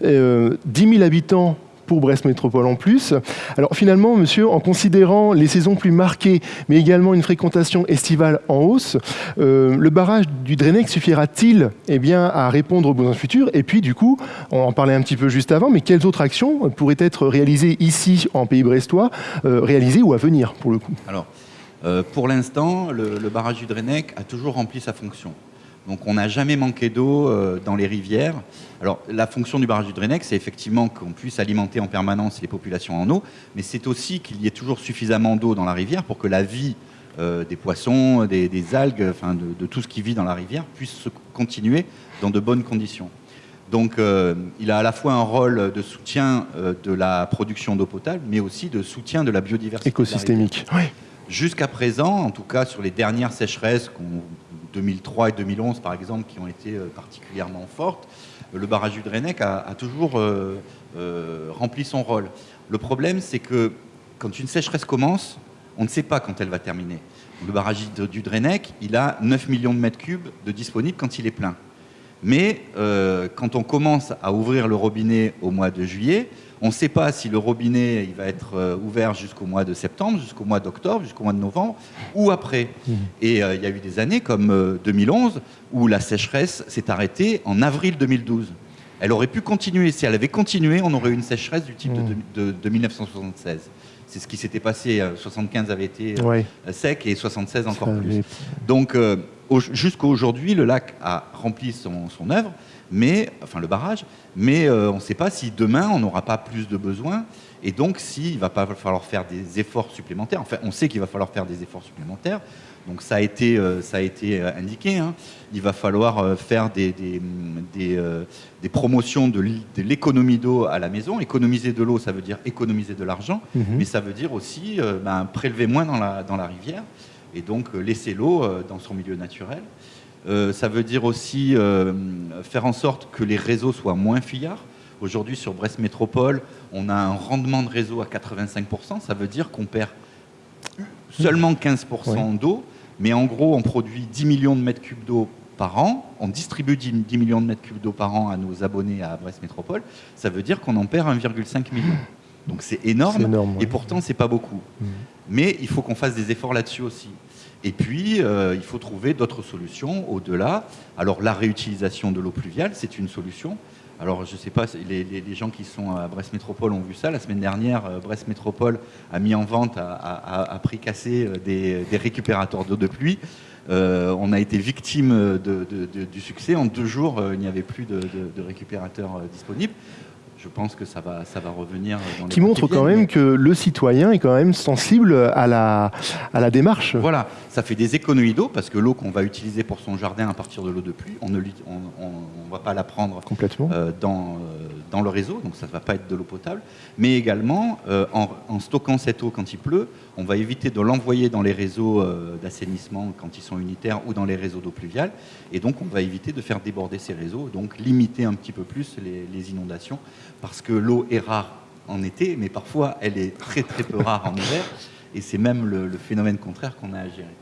10 000 habitants pour Brest Métropole en plus. Alors finalement, monsieur, en considérant les saisons plus marquées, mais également une fréquentation estivale en hausse, euh, le barrage du Drennec suffira-t-il eh à répondre aux besoins futurs? Et puis, du coup, on en parlait un petit peu juste avant, mais quelles autres actions pourraient être réalisées ici, en Pays brestois, euh, réalisées ou à venir, pour le coup? Alors, euh, pour l'instant, le, barrage du Drennec a toujours rempli sa fonction. Donc on n'a jamais manqué d'eau euh, dans les rivières. Alors la fonction du barrage du Drennec, c'est effectivement qu'on puisse alimenter en permanence les populations en eau, mais c'est aussi qu'il y ait toujours suffisamment d'eau dans la rivière pour que la vie euh, des poissons, des, algues, enfin de, tout ce qui vit dans la rivière puisse se continuer dans de bonnes conditions. Donc euh, il a à la fois un rôle de soutien de la production d'eau potable, mais aussi de soutien de la biodiversité. Écosystémique. Jusqu'à présent, en tout cas sur les dernières sécheresses qu'on 2003 et 2011, par exemple, qui ont été euh, particulièrement fortes, le barrage du Drennec a, toujours euh, euh, rempli son rôle. Le problème, c'est que quand une sécheresse commence, on ne sait pas quand elle va terminer. Le barrage du Drennec, il a 9 millions de mètres cubes de disponibles quand il est plein. Mais quand on commence à ouvrir le robinet au mois de juillet, on ne sait pas si le robinet il va être euh, ouvert jusqu'au mois de septembre, jusqu'au mois d'octobre, jusqu'au mois de novembre ou après. Mmh. Et euh, il y a eu des années comme 2011 euh, où la sécheresse s'est arrêtée en avril 2012. Elle aurait pu continuer. Si elle avait continué, on aurait eu une sécheresse du type de, 1976. Mmh. C'est ce qui s'était passé. 75 avait été sec et 76 encore plus. Donc jusqu'à aujourd'hui, le lac a rempli son, son œuvre mais, enfin le barrage, mais euh, on ne sait pas si demain on n'aura pas plus de besoins et donc s'il va pas falloir faire des efforts supplémentaires. Enfin, on sait qu'il va falloir faire des efforts supplémentaires. Donc ça a été, euh, ça a été euh, indiqué. Hein. Il va falloir faire des, des, des, promotions de l'économie d'eau à la maison. Économiser de l'eau, ça veut dire économiser de l'argent, mhm. mais ça veut dire aussi ben, prélever moins dans la, dans la rivière et donc laisser l'eau dans son milieu naturel. Euh, ça veut dire aussi euh, faire en sorte que les réseaux soient moins fuyards. Aujourd'hui, sur Brest Métropole, on a un rendement de réseau à 85%. Ça veut dire qu'on perd seulement 15% d'eau, mais en gros, on produit 10 millions de mètres cubes d'eau par an. On distribue 10, millions de mètres cubes d'eau par an à nos abonnés à Brest Métropole. Ça veut dire qu'on en perd 1,5 million. Donc c'est énorme, et pourtant c'est pas beaucoup. Mmh. Mais il faut qu'on fasse des efforts là-dessus aussi. Et puis, euh, il faut trouver d'autres solutions au-delà. Alors, la réutilisation de l'eau pluviale, c'est une solution. Alors, je ne sais pas, les, les, gens qui sont à Brest Métropole ont vu ça. La semaine dernière, euh, Brest Métropole a mis en vente à, prix cassé euh, des, récupérateurs d'eau de pluie. on a été victime du succès. En deux jours, il n'y avait plus de, récupérateurs disponibles je pense que ça va, ça va revenir. Dans qui montre quand même que le citoyen est quand même sensible à la, à la démarche. Voilà, ça fait des économies d'eau parce que l'eau qu'on va utiliser pour son jardin à partir de l'eau de pluie, on ne on, on, va pas la prendre complètement euh, dans, euh, dans le réseau, donc ça ne va pas être de l'eau potable. Mais également, euh, en, en, stockant cette eau quand il pleut, on va éviter de l'envoyer dans les réseaux d'assainissement quand ils sont unitaires ou dans les réseaux d'eau pluviale, et donc on va éviter de faire déborder ces réseaux, donc limiter un petit peu plus les, les inondations parce que l'eau est rare en été, mais parfois elle est très très peu rare en hiver, et c'est même le, phénomène contraire qu'on a à gérer.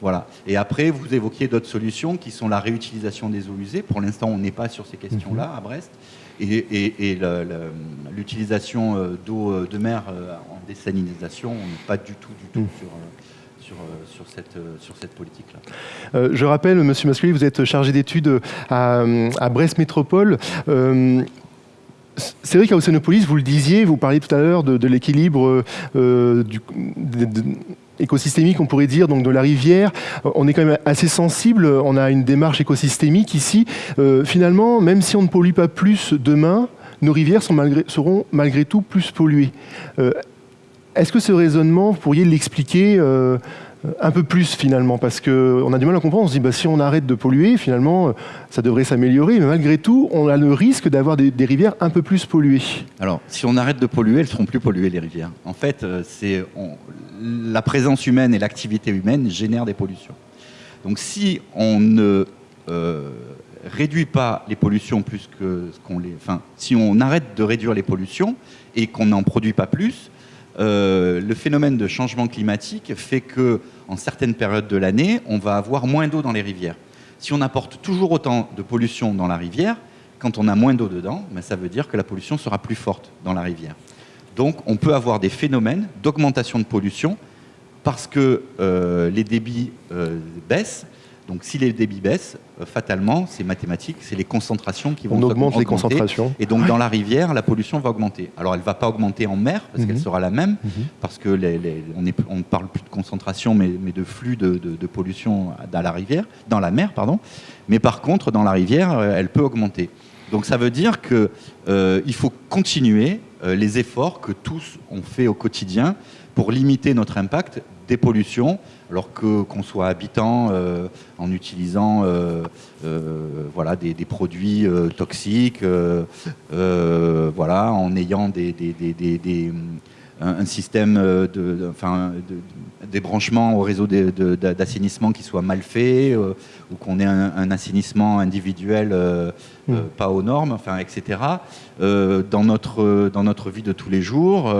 Voilà. Et après, vous évoquiez d'autres solutions qui sont la réutilisation des eaux usées. Pour l'instant, on n'est pas sur ces questions-là mhm. à Brest. Et, l'utilisation euh, d'eau euh, de mer euh, en désalinisation, on n'est pas du tout, du tout mhm. sur, sur, cette, sur cette politique-là. je rappelle, Monsieur Masculi, vous êtes chargé d'études à, à, Brest Métropole c'est vrai qu'à Océanopolis, vous le disiez, vous parliez tout à l'heure de, l'équilibre écosystémique, on pourrait dire, donc de la rivière. On est quand même assez sensible, on a une démarche écosystémique ici. finalement, même si on ne pollue pas plus demain, nos rivières seront malgré tout plus polluées. Est-ce que ce raisonnement, vous pourriez l'expliquer euh, un peu plus finalement Parce qu'on a du mal à comprendre, on se dit bah, si on arrête de polluer, finalement, euh, ça devrait s'améliorer, mais malgré tout, on a le risque d'avoir des, rivières un peu plus polluées. Alors, si on arrête de polluer, elles seront plus polluées, les rivières. En fait, euh, c'est la présence humaine et l'activité humaine génèrent des pollutions. Donc si on ne réduit pas les pollutions plus que ce qu'on les... Enfin, si on arrête de réduire les pollutions et qu'on n'en produit pas plus, euh, le phénomène de changement climatique fait que, en certaines périodes de l'année, on va avoir moins d'eau dans les rivières. Si on apporte toujours autant de pollution dans la rivière, quand on a moins d'eau dedans, ben, ça veut dire que la pollution sera plus forte dans la rivière. Donc on peut avoir des phénomènes d'augmentation de pollution parce que euh, les débits euh, baissent donc si les débits baissent, euh, fatalement, c'est mathématique, c'est les concentrations qui vont On augmente les concentrations. Et donc dans la rivière, la pollution va augmenter. Alors elle ne va pas augmenter en mer, parce qu'elle mhm. sera la même, mhm. parce que on ne parle plus de concentration, mais, de flux de, pollution dans la rivière, dans la mer, pardon. Mais par contre, dans la rivière, euh, elle peut augmenter. Donc ça veut dire qu'il euh, faut continuer les efforts que tous ont fait au quotidien pour limiter notre impact des pollutions, alors qu'on soit habitant euh, en utilisant euh, euh, voilà, des, produits toxiques, voilà, en ayant des un, système euh, de, enfin, des branchements au réseau d'assainissement qui soit mal fait, euh, ou qu'on ait un, assainissement individuel euh, mm. pas aux normes, enfin, etc. dans, notre, dans notre vie de tous les jours,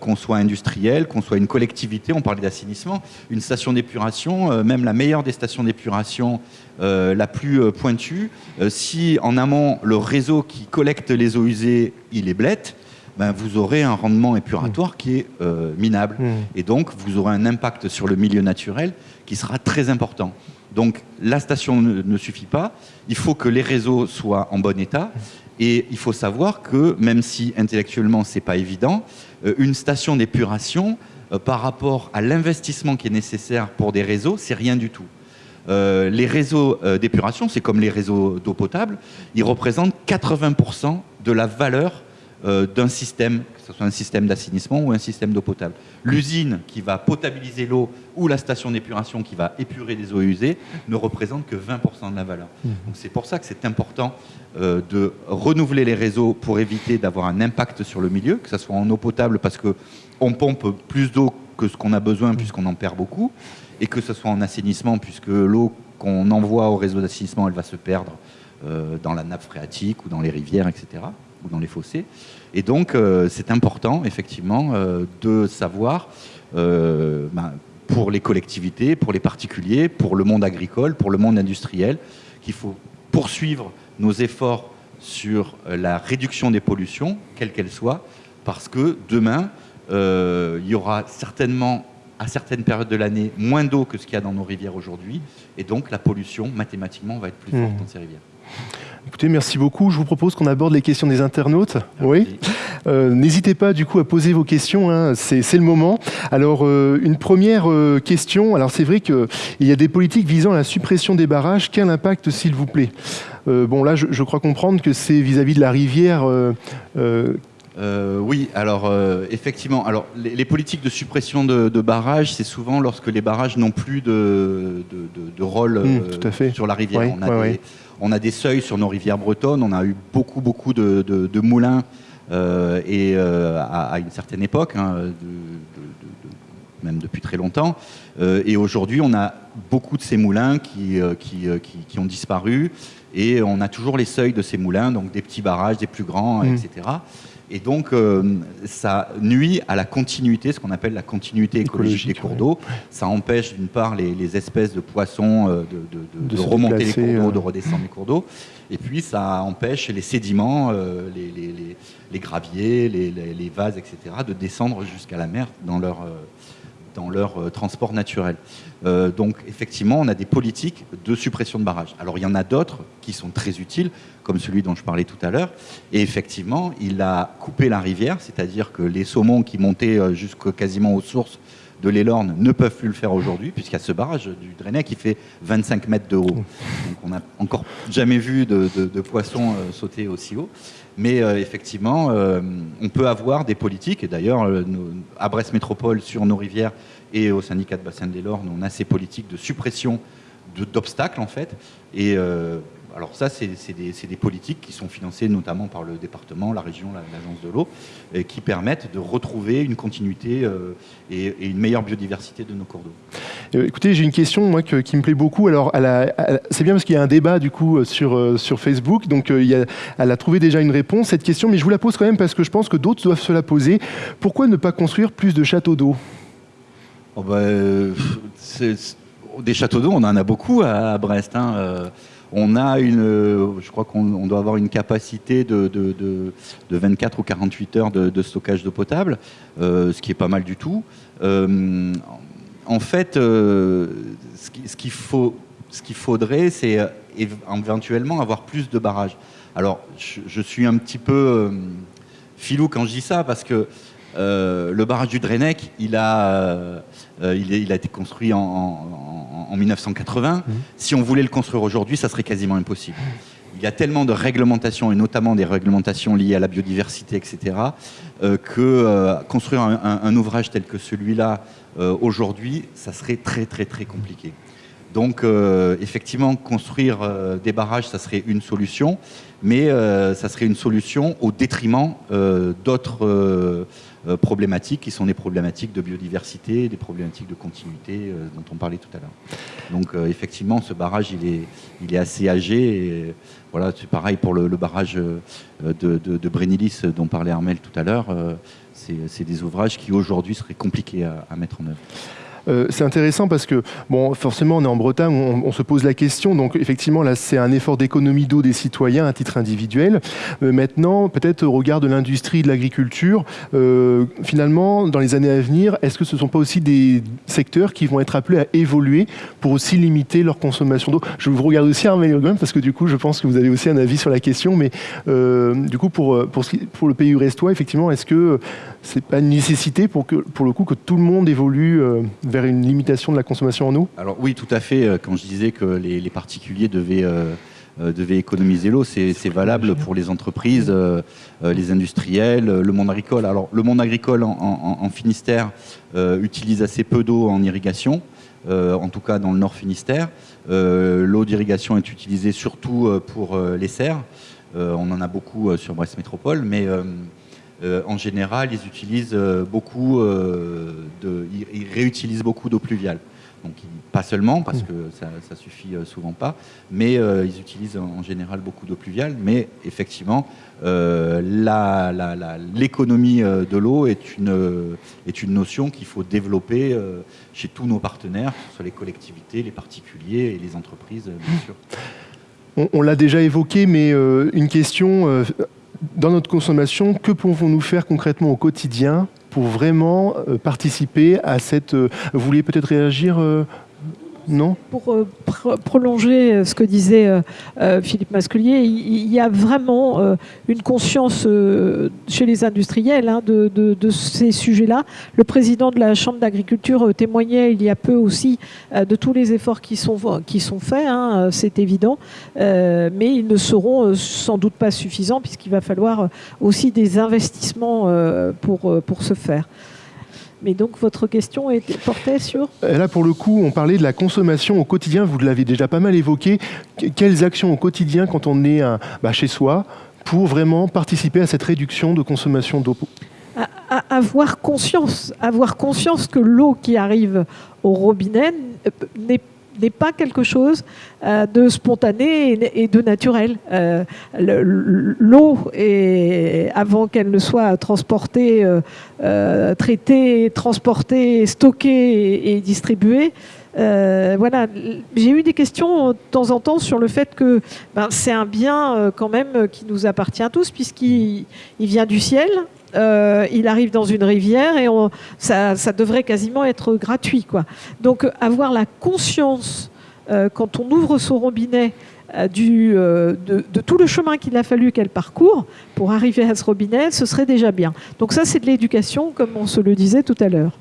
qu'on soit industriel, qu'on soit une collectivité, on parlait d'assainissement, une station d'épuration, même la meilleure des stations d'épuration, la plus pointue, si en amont le réseau qui collecte les eaux usées, il est blette, ben, vous aurez un rendement épuratoire qui est euh, minable. Hmm. Et donc, vous aurez un impact sur le milieu naturel qui sera très important. Donc, la station ne, suffit pas. Il faut que les réseaux soient en bon état. Et il faut savoir que, même si intellectuellement, ce n'est pas évident, euh, une station d'épuration, euh, par rapport à l'investissement qui est nécessaire pour des réseaux, c'est rien du tout. les réseaux d'épuration, c'est comme les réseaux d'eau potable, ils représentent 80% de la valeur euh, d'un système, que ce soit un système d'assainissement ou un système d'eau potable. L'usine qui va potabiliser l'eau ou la station d'épuration qui va épurer des eaux usées ne représente que 20% de la valeur. Mmh. c'est pour ça que c'est important euh, de renouveler les réseaux pour éviter d'avoir un impact sur le milieu, que ce soit en eau potable parce qu'on pompe plus d'eau que ce qu'on a besoin puisqu'on en perd beaucoup, et que ce soit en assainissement puisque l'eau qu'on envoie au réseau d'assainissement, elle va se perdre euh, dans la nappe phréatique ou dans les rivières, etc ou dans les fossés. Et donc, euh, c'est important, effectivement, euh, de savoir, euh, ben, pour les collectivités, pour les particuliers, pour le monde agricole, pour le monde industriel, qu'il faut poursuivre nos efforts sur la réduction des pollutions, quelles qu'elles soient, parce que demain, il y aura certainement, à certaines périodes de l'année, moins d'eau que ce qu'il y a dans nos rivières aujourd'hui, et donc la pollution, mathématiquement, va être plus forte mmh. dans ces rivières. Écoutez, merci beaucoup. Je vous propose qu'on aborde les questions des internautes. Oui. Euh, n'hésitez pas du coup à poser vos questions, hein. c'est le moment. Alors, euh, une première euh, question. Alors, c'est vrai qu'il y a des politiques visant à la suppression des barrages. Quel impact, s'il vous plaît? Bon, là, je, crois comprendre que c'est vis-à-vis de la rivière. oui, alors effectivement, alors les, politiques de suppression de, barrages, c'est souvent lorsque les barrages n'ont plus de, rôle mmh, sur la rivière. On a des, on a des seuils sur nos rivières bretonnes, on a eu beaucoup, beaucoup de, moulins euh, et euh, à, une certaine époque, hein, même depuis très longtemps. Euh, et aujourd'hui, on a beaucoup de ces moulins qui, qui, ont disparu et on a toujours les seuils de ces moulins, donc des petits barrages, des plus grands, mmh. etc. Et donc, euh, ça nuit à la continuité, ce qu'on appelle la continuité écologique, des cours d'eau. Ça empêche d'une part les, espèces de poissons euh, de, remonter les cours d'eau, de redescendre les cours d'eau. Et puis, ça empêche les sédiments, euh, les, graviers, les, vases, etc., de descendre jusqu'à la mer dans leur, dans leur transport naturel. donc effectivement, on a des politiques de suppression de barrages. Alors il y en a d'autres qui sont très utiles, comme celui dont je parlais tout à l'heure. Et effectivement, il a coupé la rivière, c'est-à-dire que les saumons qui montaient jusqu'à quasiment aux sources de l'Elorne ne peuvent plus le faire aujourd'hui, puisqu'il y a ce barrage du Drainet qui fait 25 mètres de haut. Donc on n'a encore jamais vu de, poissons euh, sauter aussi haut. Mais euh, effectivement, euh, on peut avoir des politiques, et d'ailleurs, à Brest Métropole, sur nos rivières et au syndicat de bassin de l'Elorne, on a ces politiques de suppression d'obstacles, en fait. Et alors ça, c'est des, politiques qui sont financées notamment par le département, la région, l'agence de l'eau, qui permettent de retrouver une continuité euh, et, une meilleure biodiversité de nos cours d'eau. Euh, écoutez, j'ai une question moi, qui me plaît beaucoup. Alors, c'est bien parce qu'il y a un débat du coup sur, euh, sur Facebook, donc elle a trouvé déjà une réponse cette question, mais je vous la pose quand même parce que je pense que d'autres doivent se la poser. Pourquoi ne pas construire plus de châteaux d'eau? Oh bah, Des châteaux d'eau, on en a beaucoup à, Brest. Hein, on a une, euh, je crois qu'on doit avoir une capacité de, 24 ou 48 heures de, stockage d'eau potable, euh, ce qui est pas mal du tout. Euh, en fait, ce qu'il faut, ce qu'il faudrait, c'est éventuellement avoir plus de barrages. Alors, je, suis un petit peu filou quand je dis ça, parce que le barrage du Drenec, il a, il, a été construit en en 1980. Mmh. Si on voulait le construire aujourd'hui, ça serait quasiment impossible. Il y a tellement de réglementations, et notamment des réglementations liées à la biodiversité, etc., euh, que euh, construire un, ouvrage tel que celui-là euh, aujourd'hui, ça serait très très très compliqué. Donc effectivement, construire des barrages, ça serait une solution, mais ça serait une solution au détriment d'autres euh, problématiques qui sont des problématiques de biodiversité, des problématiques de continuité euh, dont on parlait tout à l'heure. Donc euh, effectivement, ce barrage, il est, il est assez âgé. Voilà, c'est pareil pour le, barrage de, de, dont parlait Armel tout à l'heure. c'est des ouvrages qui aujourd'hui seraient compliqués à mettre en œuvre. Euh, c'est intéressant parce que, bon, forcément, on est en Bretagne, on, se pose la question. Donc, effectivement, là, c'est un effort d'économie d'eau des citoyens à titre individuel. Euh, maintenant, peut-être au regard de l'industrie de l'agriculture, euh, finalement, dans les années à venir, est-ce que ce ne sont pas aussi des secteurs qui vont être appelés à évoluer pour aussi limiter leur consommation d'eau? Je vous regarde aussi, Armel parce que du coup, je pense que vous avez aussi un avis sur la question. Mais du coup, pour, le pays restois, effectivement, est-ce que c'est pas une nécessité pour, que, pour le coup que tout le monde évolue vers une limitation de la consommation en eau Alors oui, tout à fait. Euh, quand je disais que les, particuliers devaient, euh, euh, devaient économiser l'eau, c'est valable pour les entreprises, les industriels, le monde agricole. Alors le monde agricole en, Finistère utilise assez peu d'eau en irrigation. en tout cas dans le nord Finistère. L'eau d'irrigation est utilisée surtout pour les serres. on en a beaucoup sur Brest Métropole, mais euh, en général, ils utilisent euh, beaucoup euh, ils, réutilisent beaucoup d'eau pluviale. Donc pas seulement parce que ça, ça suffit souvent pas, mais ils utilisent en, général beaucoup d'eau pluviale. Mais effectivement, l'économie de l'eau est une, est une notion qu'il faut développer chez tous nos partenaires, que ce soit les collectivités, les particuliers et les entreprises, bien sûr. On l'a déjà évoqué, mais une question dans notre consommation, que pouvons-nous faire concrètement au quotidien pour vraiment euh, participer à cette... Euh, vous vouliez peut-être réagir euh, Pour euh, prolonger euh, ce que disait euh, Philippe Masculier, il, y a vraiment une conscience chez les industriels hein, de, ces sujets-là. Le président de la Chambre d'agriculture témoignait il y a peu aussi de tous les efforts qui sont, qui sont faits, hein, c'est évident, mais ils ne seront sans doute pas suffisants puisqu'il va falloir aussi des investissements pour, pour ce faire. Mais donc votre question était portée sur Là, pour le coup, on parlait de la consommation au quotidien. Vous l'avez déjà pas mal évoqué. Quelles actions au quotidien, quand on est bah, chez soi, pour vraiment participer à cette réduction de consommation d'eau avoir conscience, avoir conscience que l'eau qui arrive au robinet n'est n'est pas quelque chose euh, de spontané et de naturel. Euh, l'eau, avant qu'elle ne soit transportée, euh, traitée, transportée, stockée et, distribuée, voilà, j'ai eu des questions de temps en temps sur le fait que ben, c'est un bien quand même qui nous appartient tous puisqu'il vient du ciel, euh, il arrive dans une rivière et ça, devrait quasiment être gratuit. Quoi. Donc avoir la conscience euh, quand on ouvre son robinet euh, de, tout le chemin qu'il a fallu qu'elle parcourt pour arriver à ce robinet, ce serait déjà bien. Donc ça, c'est de l'éducation, comme on se le disait tout à l'heure.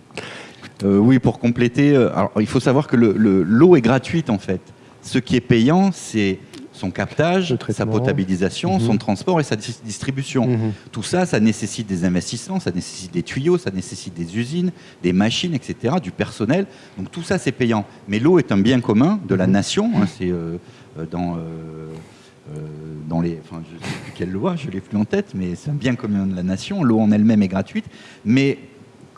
Oui, pour compléter, il faut savoir que le- le- l'eau est gratuite en fait. Ce qui est payant, c'est son captage, sa potabilisation, Mhm. son transport et sa dis- distribution. Mhm. Tout ça, ça nécessite des investissements, ça nécessite des tuyaux, ça nécessite des usines, des machines, etc., du personnel. Donc tout ça, c'est payant. Mais l'eau est un bien commun de la Mhm. nation. hein, c'est euh, euh, dans, euh, euh, dans les, enfin, je ne sais plus quelle loi, je l'ai plus en tête, mais c'est un bien commun de la nation. L'eau en elle-même est gratuite, mais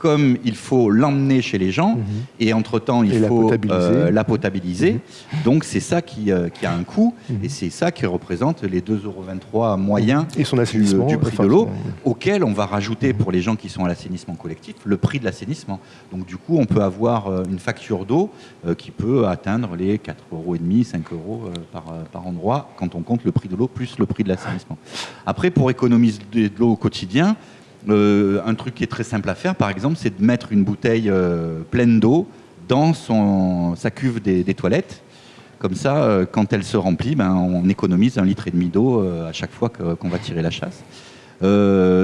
comme il faut l'emmener chez les gens, Mhm. et entre-temps, il Et la faut potabiliser. euh, la potabiliser. Donc c'est ça qui, euh, qui a un coût, Mhm. et c'est ça qui représente les 2,23 euros moyens Et son du, assainissement. du prix enfin, de l'eau, auquel on va rajouter pour les gens qui sont à l'assainissement collectif le prix de l'assainissement. Donc du coup, on peut avoir euh, une facture d'eau euh, qui peut atteindre les 4,5 euros, 5 euros euh, par, euh, par endroit quand on compte le prix de l'eau plus le prix de l'assainissement. Après, pour économiser de l'eau au quotidien, euh, un truc qui est très simple à faire, par exemple, c'est de mettre une bouteille euh, pleine d'eau dans son, sa cuve des, des toilettes. Comme ça, euh, quand elle se remplit, ben, on économise un litre et demi d'eau à chaque fois qu'on va tirer la chasse.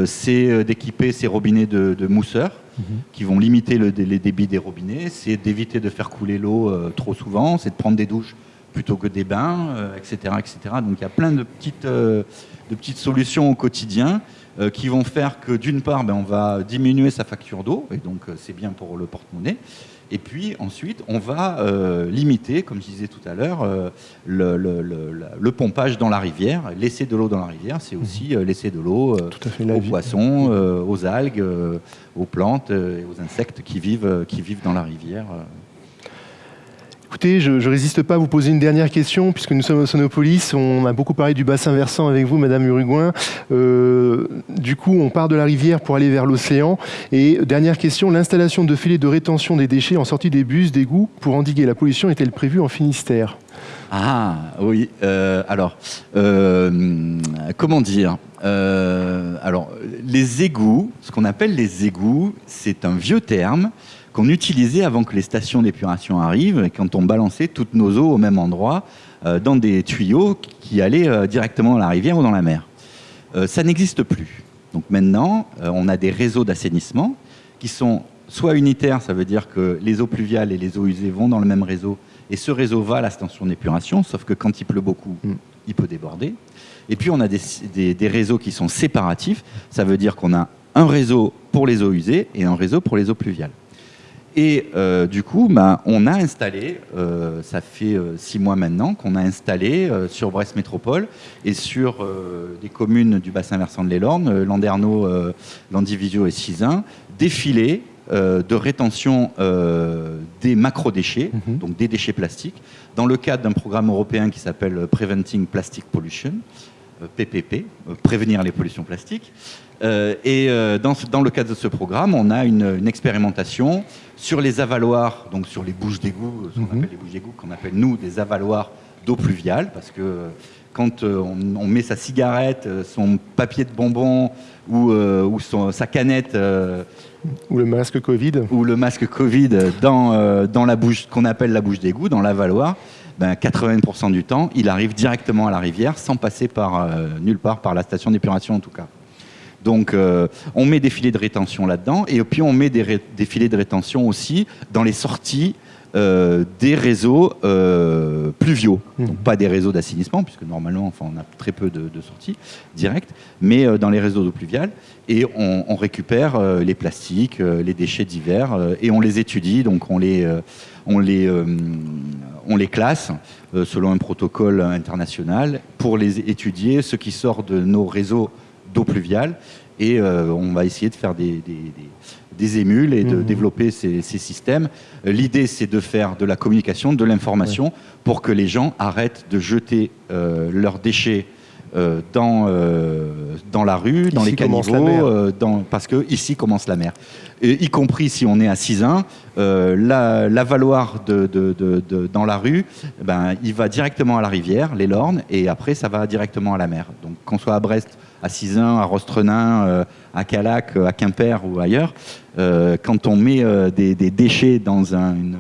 C'est d'équiper ces robinets de, de mousseurs Mhm. qui vont limiter le- les débits des robinets. C'est d'éviter de faire couler l'eau trop souvent. C'est de prendre des douches plutôt que des bains, etc., etc. Donc il y a plein de petites, de petites solutions au quotidien euh, qui vont faire que d'une part, ben, on va diminuer sa facture d'eau, et donc euh, c'est bien pour le porte-monnaie. Et puis ensuite, on va euh, limiter, comme je disais tout à l'heure, le, le- le- la- le pompage dans la rivière. Laisser de l'eau dans la rivière, c'est aussi euh, laisser de l'eau aux poissons, aux algues, aux plantes et aux insectes qui vivent, qui vivent dans la rivière. Écoutez, je ne résiste pas à vous poser une dernière question, puisque nous sommes au Sonopolis. On a beaucoup parlé du bassin versant avec vous, Madame Uruguin. Euh, du coup, on part de la rivière pour aller vers l'océan. Et dernière question, l'installation de filets de rétention des déchets en sortie des bus, d'égouts, pour endiguer la pollution, est-elle prévue en Finistère? Ah oui, euh, alors, euh, comment dire Alors, les égouts, ce qu'on appelle les égouts, c'est un vieux terme qu'on utilisait avant que les stations d'épuration arrivent, et quand on balançait toutes nos eaux au même endroit, euh, dans des tuyaux qui allaient euh, directement dans la rivière ou dans la mer. Euh, ça n'existe plus. Donc maintenant, on a des réseaux d'assainissement qui sont soit unitaires, ça veut dire que les eaux pluviales et les eaux usées vont dans le même réseau, et ce réseau va à la station d'épuration, sauf que quand il pleut beaucoup, Mm. il peut déborder. Et puis on a des, des- des réseaux qui sont séparatifs, ça veut dire qu'on a un réseau pour les eaux usées et un réseau pour les eaux pluviales. Et euh, du coup, bah, on a installé, euh, ça fait euh, six mois maintenant, qu'on a installé sur Brest Métropole et sur des communes du bassin versant de l'Elorne, euh, Landerneau, Landivisiau et Cisin, des filets de rétention des macrodéchets, Mhm. donc des déchets plastiques, dans le cadre d'un programme européen qui s'appelle Preventing Plastic Pollution, PPP, euh, prévenir les pollutions plastiques. Euh, et euh, dans, ce- dans le cadre de ce programme, on a une, une expérimentation sur les avaloirs, donc sur les bouches d'égout, ce qu'on Mhm. appelle les bouches d'égout, qu'on appelle nous des avaloirs d'eau pluviale, parce que euh, quand euh, on, on met sa cigarette, euh, son papier de bonbon ou, euh, ou son- sa canette euh, Ou le masque Covid ou le masque Covid dans, euh, dans la bouche qu'on appelle la bouche d'égout, dans l'avaloir, ben 80% du temps, il arrive directement à la rivière sans passer par euh, nulle part par la station d'épuration en tout cas. Donc euh, on met des filets de rétention là-dedans et puis on met des, des filets de rétention aussi dans les sorties des réseaux euh, pluviaux. Mhm. Donc pas des réseaux d'assainissement puisque normalement enfin, on a très peu de, de sorties directes, mais euh, dans les réseaux d'eau pluviale et on, on récupère euh, les plastiques, euh, les déchets divers euh, et on les étudie, donc on les, euh, on les, euh, on les classe euh, selon un protocole international pour les étudier, ce qui sort de nos réseaux d'eau pluviale et euh, on va essayer de faire des, des- des- des émules et de Mhm. développer ces, ces systèmes. Euh, L'idée, c'est de faire de la communication, de l'information pour que les gens arrêtent de jeter euh, leurs déchets euh, dans, euh, dans la rue, dans les caniveaux, euh, dans, parce que ici commence la mer. Et y compris si on est à Cisin, euh, la- de- de- de- dans la rue, ben, il va directement à la rivière, les Lornes, et après ça va directement à la mer. Donc qu'on soit à Brest, à Cizun, à Rostrenin, à Calac, à Quimper ou ailleurs, quand on met des, déchets dans une,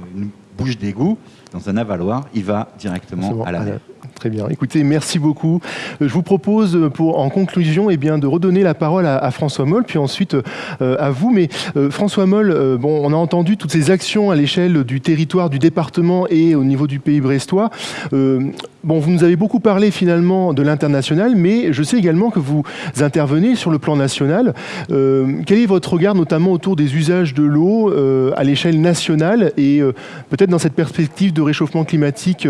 bouche d'égout, dans un avaloir, il va directement à la mer. Très bien. Écoutez, merci beaucoup. Euh, je vous propose, euh, pour, en conclusion, eh bien, de redonner la parole à, François Moll, puis ensuite euh, à vous. Mais François Moll, bon, on a entendu toutes ces actions à l'échelle du territoire, du département et au niveau du pays brestois. bon, vous nous avez beaucoup parlé finalement de l'international, mais je sais également que vous intervenez sur le plan national. quel est votre regard notamment autour des usages de l'eau à l'échelle nationale et peut-être dans cette perspective de réchauffement climatique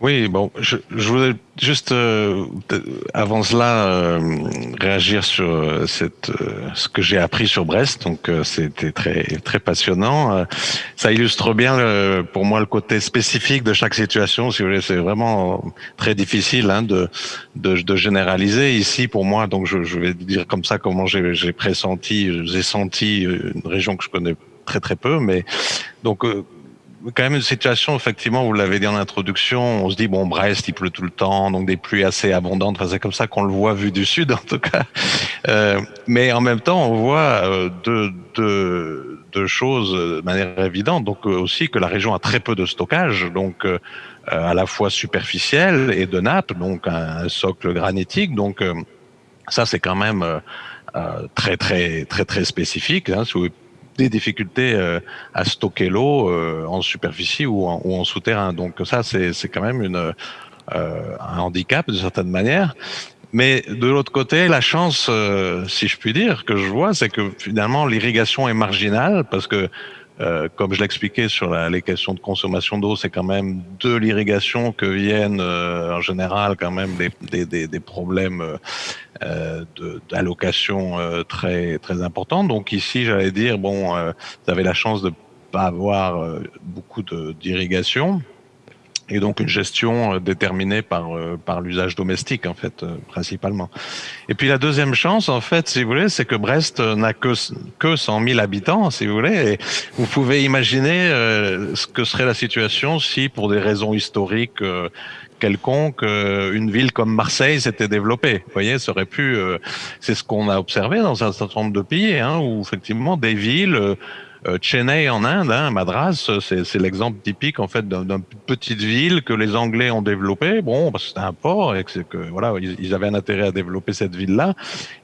oui, bon, je, je voulais juste euh, avant cela euh, réagir sur euh, cette, ce que j'ai appris sur Brest. Donc c'était très très passionnant. ça illustre bien pour moi le côté spécifique de chaque situation. Si vous voulez, c'est vraiment très difficile hein, de, de, de généraliser ici pour moi. Donc je, je vais dire comme ça comment j'ai pressenti, j'ai senti une région que je connais très très peu, mais donc quand même une situation, effectivement, vous l'avez dit en introduction, on se dit, bon, Brest, il pleut tout le temps, donc des pluies assez abondantes, c'est comme ça qu'on le voit vu du sud, en tout cas. Euh, mais en même temps, on voit euh, deux, choses de manière évidente, donc euh, aussi que la région a très peu de stockage, donc à la fois superficiel et de nappe, donc un, socle granitique, donc ça, c'est quand même très, très, très, très spécifique. Hein, des difficultés euh, à stocker l'eau euh, en superficie ou en, ou en, souterrain. Donc ça, c'est quand même une, euh, un handicap de certaine manière. Mais de l'autre côté, la chance, si je puis dire, que je vois, c'est que finalement l'irrigation est marginale parce que euh, comme je l'expliquais sur la, les questions de consommation d'eau, c'est quand même de l'irrigation que viennent euh, en général quand même des, problèmes euh, d'allocation très très importants. Donc ici, j'allais dire bon, vous avez la chance de pas avoir beaucoup d'irrigation et donc une gestion euh, déterminée par euh, par l'usage domestique en fait euh, principalement. Et puis la deuxième chance en fait, si vous voulez, c'est que Brest n'a que que 100 000 habitants, si vous voulez. Et vous pouvez imaginer ce que serait la situation si, pour des raisons historiques quelconques, une ville comme Marseille s'était développée. Vous voyez, ça aurait pu. c'est ce qu'on a observé dans un certain nombre de pays, hein, où effectivement des villes Chennai en Inde, hein, Madras, c'est l'exemple typique en fait d'une petite ville que les Anglais ont développée. Bon, parce que c'était un port et que, que voilà, ils, avaient un intérêt à développer cette ville-là,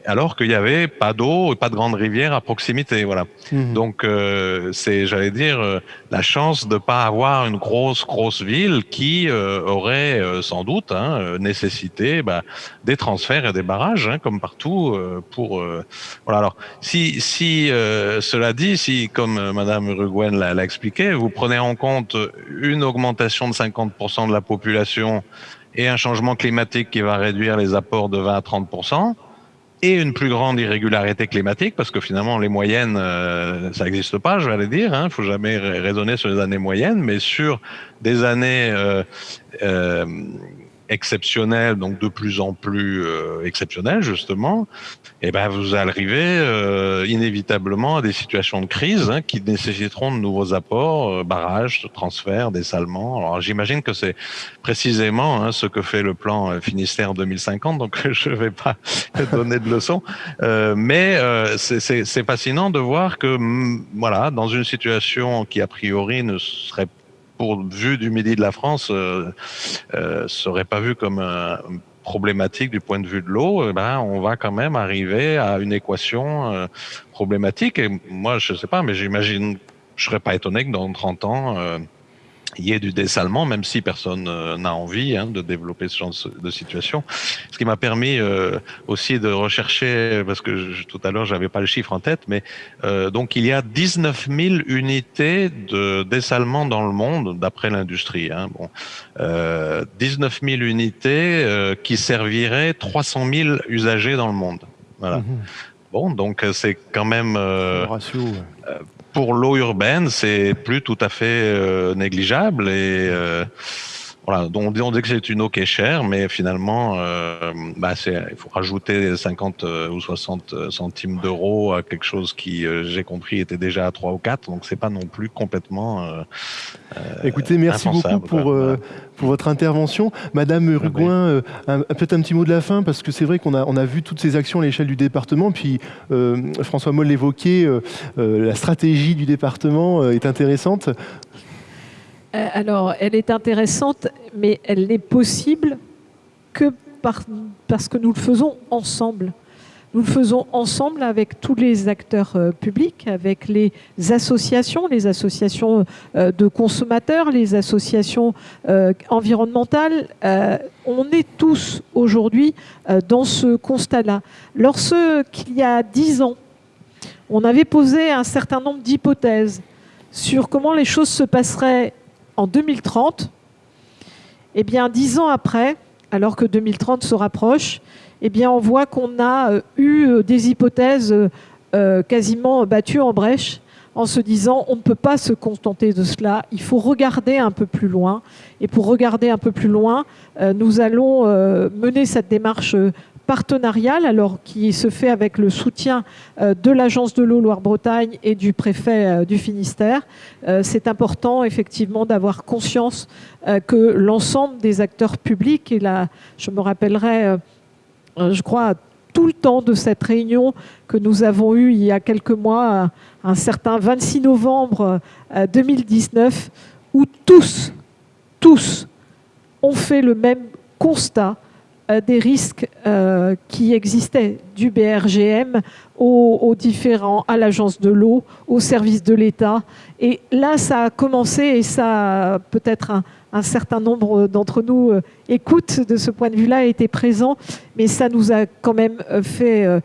alors qu'il n'y avait pas d'eau et pas de grande rivière à proximité. Voilà. Mmh. Donc euh, c'est, j'allais dire, euh, la chance de pas avoir une grosse grosse ville qui euh, aurait euh, sans doute hein, nécessité bah, des transferts et des barrages, hein, comme partout. pour voilà. Alors si si cela dit, si comme euh, Madame Uruguayen l'a expliqué, vous prenez en compte une augmentation de 50% de la population et un changement climatique qui va réduire les apports de 20 à 30%, et une plus grande irrégularité climatique, parce que finalement les moyennes, euh, ça n'existe pas, je vais aller dire, il hein, ne faut jamais raisonner sur les années moyennes, mais sur des années euh, exceptionnel, donc de plus en plus euh, exceptionnel justement, et eh ben vous arrivez euh, inévitablement à des situations de crise hein, qui nécessiteront de nouveaux apports, euh, barrages, transferts, dessalements. Alors j'imagine que c'est précisément hein, ce que fait le plan euh, Finistère 2050, donc je ne vais pas donner de leçons, euh, mais c'est fascinant de voir que voilà dans une situation qui a priori ne serait pour vue du midi de la France, euh, euh, serait pas vu comme un problématique du point de vue de l'eau, eh ben, on va quand même arriver à une équation euh, problématique. Et moi, je sais pas, mais j'imagine, je serais pas étonné que dans 30 ans, euh, il y ait du dessalement, même si personne euh, n'a envie hein, de développer ce genre de situation. Ce qui m'a permis euh, aussi de rechercher, parce que je, tout à l'heure j'avais pas le chiffre en tête, mais euh, donc il y a 19 000 unités de dessalement dans le monde, d'après l'industrie. Hein, bon, euh, 19 000 unités euh, qui serviraient 300 000 usagers dans le monde. Voilà. Mmh. Bon, donc c'est quand même ratio, ouais pour l'eau urbaine, c'est plus tout à fait euh, négligeable et voilà, donc on dit que c'est une eau qui est chère, mais finalement, euh, bah il faut rajouter 50 euh, ou 60 euh, centimes d'euros à quelque chose qui, j'ai compris, était déjà à 3 ou 4, donc c'est pas non plus complètement. Euh, Écoutez, merci beaucoup pour, pour votre intervention. Madame Rugouin, peut-être un petit mot de la fin, parce que c'est vrai qu'on a, on a vu toutes ces actions à l'échelle du département, puis François Moll l'évoquait, la stratégie du département est intéressante. Euh, alors, elle est intéressante, mais elle n'est possible que parce que nous le faisons ensemble. Nous le faisons ensemble avec tous les acteurs euh, publics, avec les associations, les associations euh, de consommateurs, les associations environnementales. on est tous aujourd'hui dans ce constat-là. Lorsqu'il y a dix ans, on avait posé un certain nombre d'hypothèses sur comment les choses se passeraient en 2030, eh bien, dix ans après, alors que 2030 se rapproche, eh bien, on voit qu'on a euh, eu euh, des hypothèses euh, quasiment battues en brèche en se disant on ne peut pas se contenter de cela, il faut regarder un peu plus loin. Et pour regarder un peu plus loin, nous allons mener cette démarche partenarial, alors qui se fait avec le soutien euh, de l'Agence de l'eau Loire-Bretagne et du préfet euh, du Finistère. Euh, c'est important effectivement d'avoir conscience que l'ensemble des acteurs publics, et là je me rappellerai, je crois, tout le temps de cette réunion que nous avons eue il y a quelques mois, un certain 26 novembre 2019, où tous, tous ont fait le même constat des risques euh, qui existaient du BRGM aux, différents, à l'agence de l'eau, au service de l'État. Et là, ça a commencé et ça, peut-être un, certain nombre d'entre nous euh, écoutent de ce point de vue-là, été présent, mais ça nous a quand même fait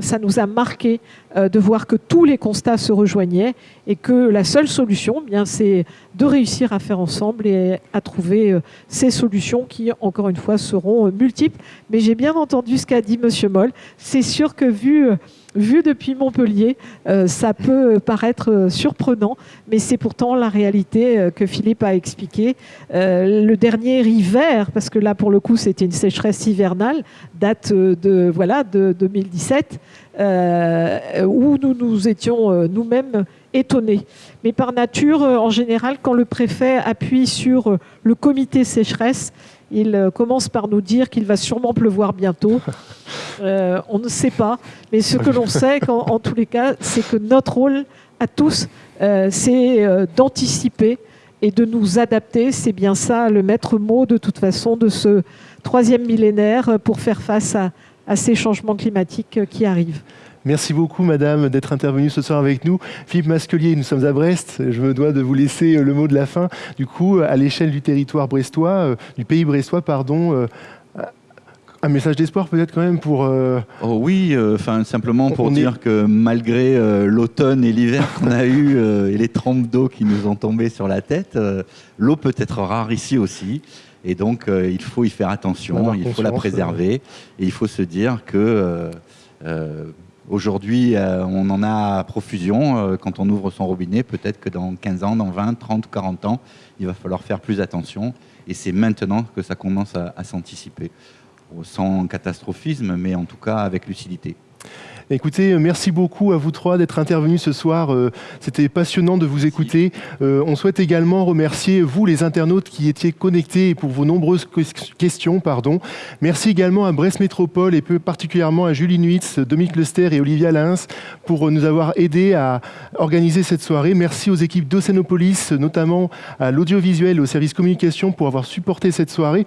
ça nous a marqué euh, de voir que tous les constats se rejoignaient et que la seule solution, eh bien, c'est de réussir à faire ensemble et à trouver euh, ces solutions qui, encore une fois, seront euh, multiples. Mais j'ai bien entendu ce qu'a dit Monsieur Moll. C'est sûr que vu vu depuis Montpellier, euh, ça peut paraître euh, surprenant, mais c'est pourtant la réalité euh, que Philippe a expliqué. le dernier hiver, parce que là pour le coup c'était une sécheresse hivernale, date de, voilà, de 2017, où nous nous étions nous-mêmes étonnés. Mais par nature, en général, quand le préfet appuie sur le comité sécheresse, il euh, commence par nous dire qu'il va sûrement pleuvoir bientôt. Euh, on ne sait pas, mais ce que l'on sait, en, tous les cas, c'est que notre rôle à tous, euh, c'est d'anticiper et de nous adapter. C'est bien ça le maître mot de toute façon de ce troisième millénaire pour faire face à ces changements climatiques qui arrivent. Merci beaucoup, madame, d'être intervenue ce soir avec nous. Philippe Masquelier, nous sommes à Brest. Je me dois de vous laisser euh, le mot de la fin. Du coup, à l'échelle du territoire brestois, euh, du pays brestois, pardon, euh, un message d'espoir peut-être quand même pour... Oh oui, enfin simplement pour dire que malgré l'automne et l'hiver qu'on a eu et les trompes d'eau qui nous ont tombé sur la tête, l'eau peut être rare ici aussi. Et donc il faut y faire attention, il faut la préserver. Et il faut se dire que Aujourd'hui, euh, on en a à profusion. Euh, quand on ouvre son robinet, peut-être que dans 15 ans, dans 20, 30, 40 ans, il va falloir faire plus attention. Et c'est maintenant que ça commence à s'anticiper. Sans catastrophisme, mais en tout cas avec lucidité. Écoutez, euh, merci beaucoup à vous trois d'être intervenus ce soir. Euh, c'était passionnant de vous écouter. Euh, on souhaite également remercier vous, les internautes qui étiez connectés pour vos nombreuses questions. Pardon. Merci également à Brest Métropole et plus particulièrement à Julie Nuitz, Dominique Lester et Olivia Lins pour nous avoir aidés à organiser cette soirée. Merci aux équipes d'Océanopolis, notamment à l'audiovisuel et au service communication pour avoir supporté cette soirée.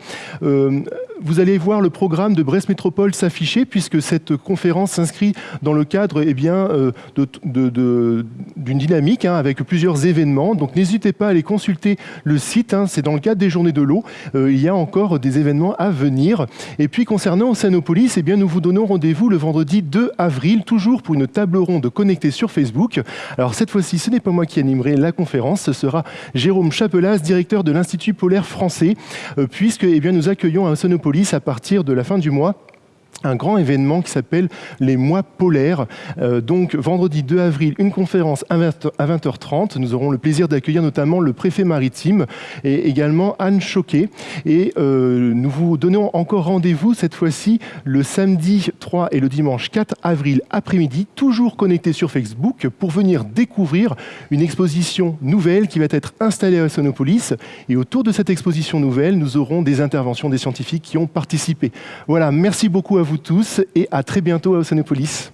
Vous allez voir le programme de Brest Métropole s'afficher puisque cette conférence s'inscrit dans le cadre eh bien, euh, d'une dynamique hein, avec plusieurs événements. Donc n'hésitez pas à aller consulter le site, hein. c'est dans le cadre des Journées de l'eau. Euh, il y a encore des événements à venir. Et puis concernant Océanopolis, eh bien, nous vous donnons rendez-vous le vendredi 2 avril, toujours pour une table ronde connectée sur Facebook. Alors cette fois-ci, ce n'est pas moi qui animerai la conférence, ce sera Jérôme Chapelas, directeur de l'Institut polaire français, euh, puisque eh bien, nous accueillons à Océanopolis à partir de la fin du mois un grand événement qui s'appelle les mois polaires. Euh, donc vendredi 2 avril, une conférence à 20h30. Nous aurons le plaisir d'accueillir notamment le préfet maritime et également Anne Choquet. Et euh, nous vous donnons encore rendez-vous cette fois-ci le samedi 3 et le dimanche 4 avril après-midi, toujours connecté sur Facebook pour venir découvrir une exposition nouvelle qui va être installée à Sonopolis. Et autour de cette exposition nouvelle, nous aurons des interventions des scientifiques qui ont participé. Voilà, merci beaucoup vous tous et à très bientôt à Océanopolis.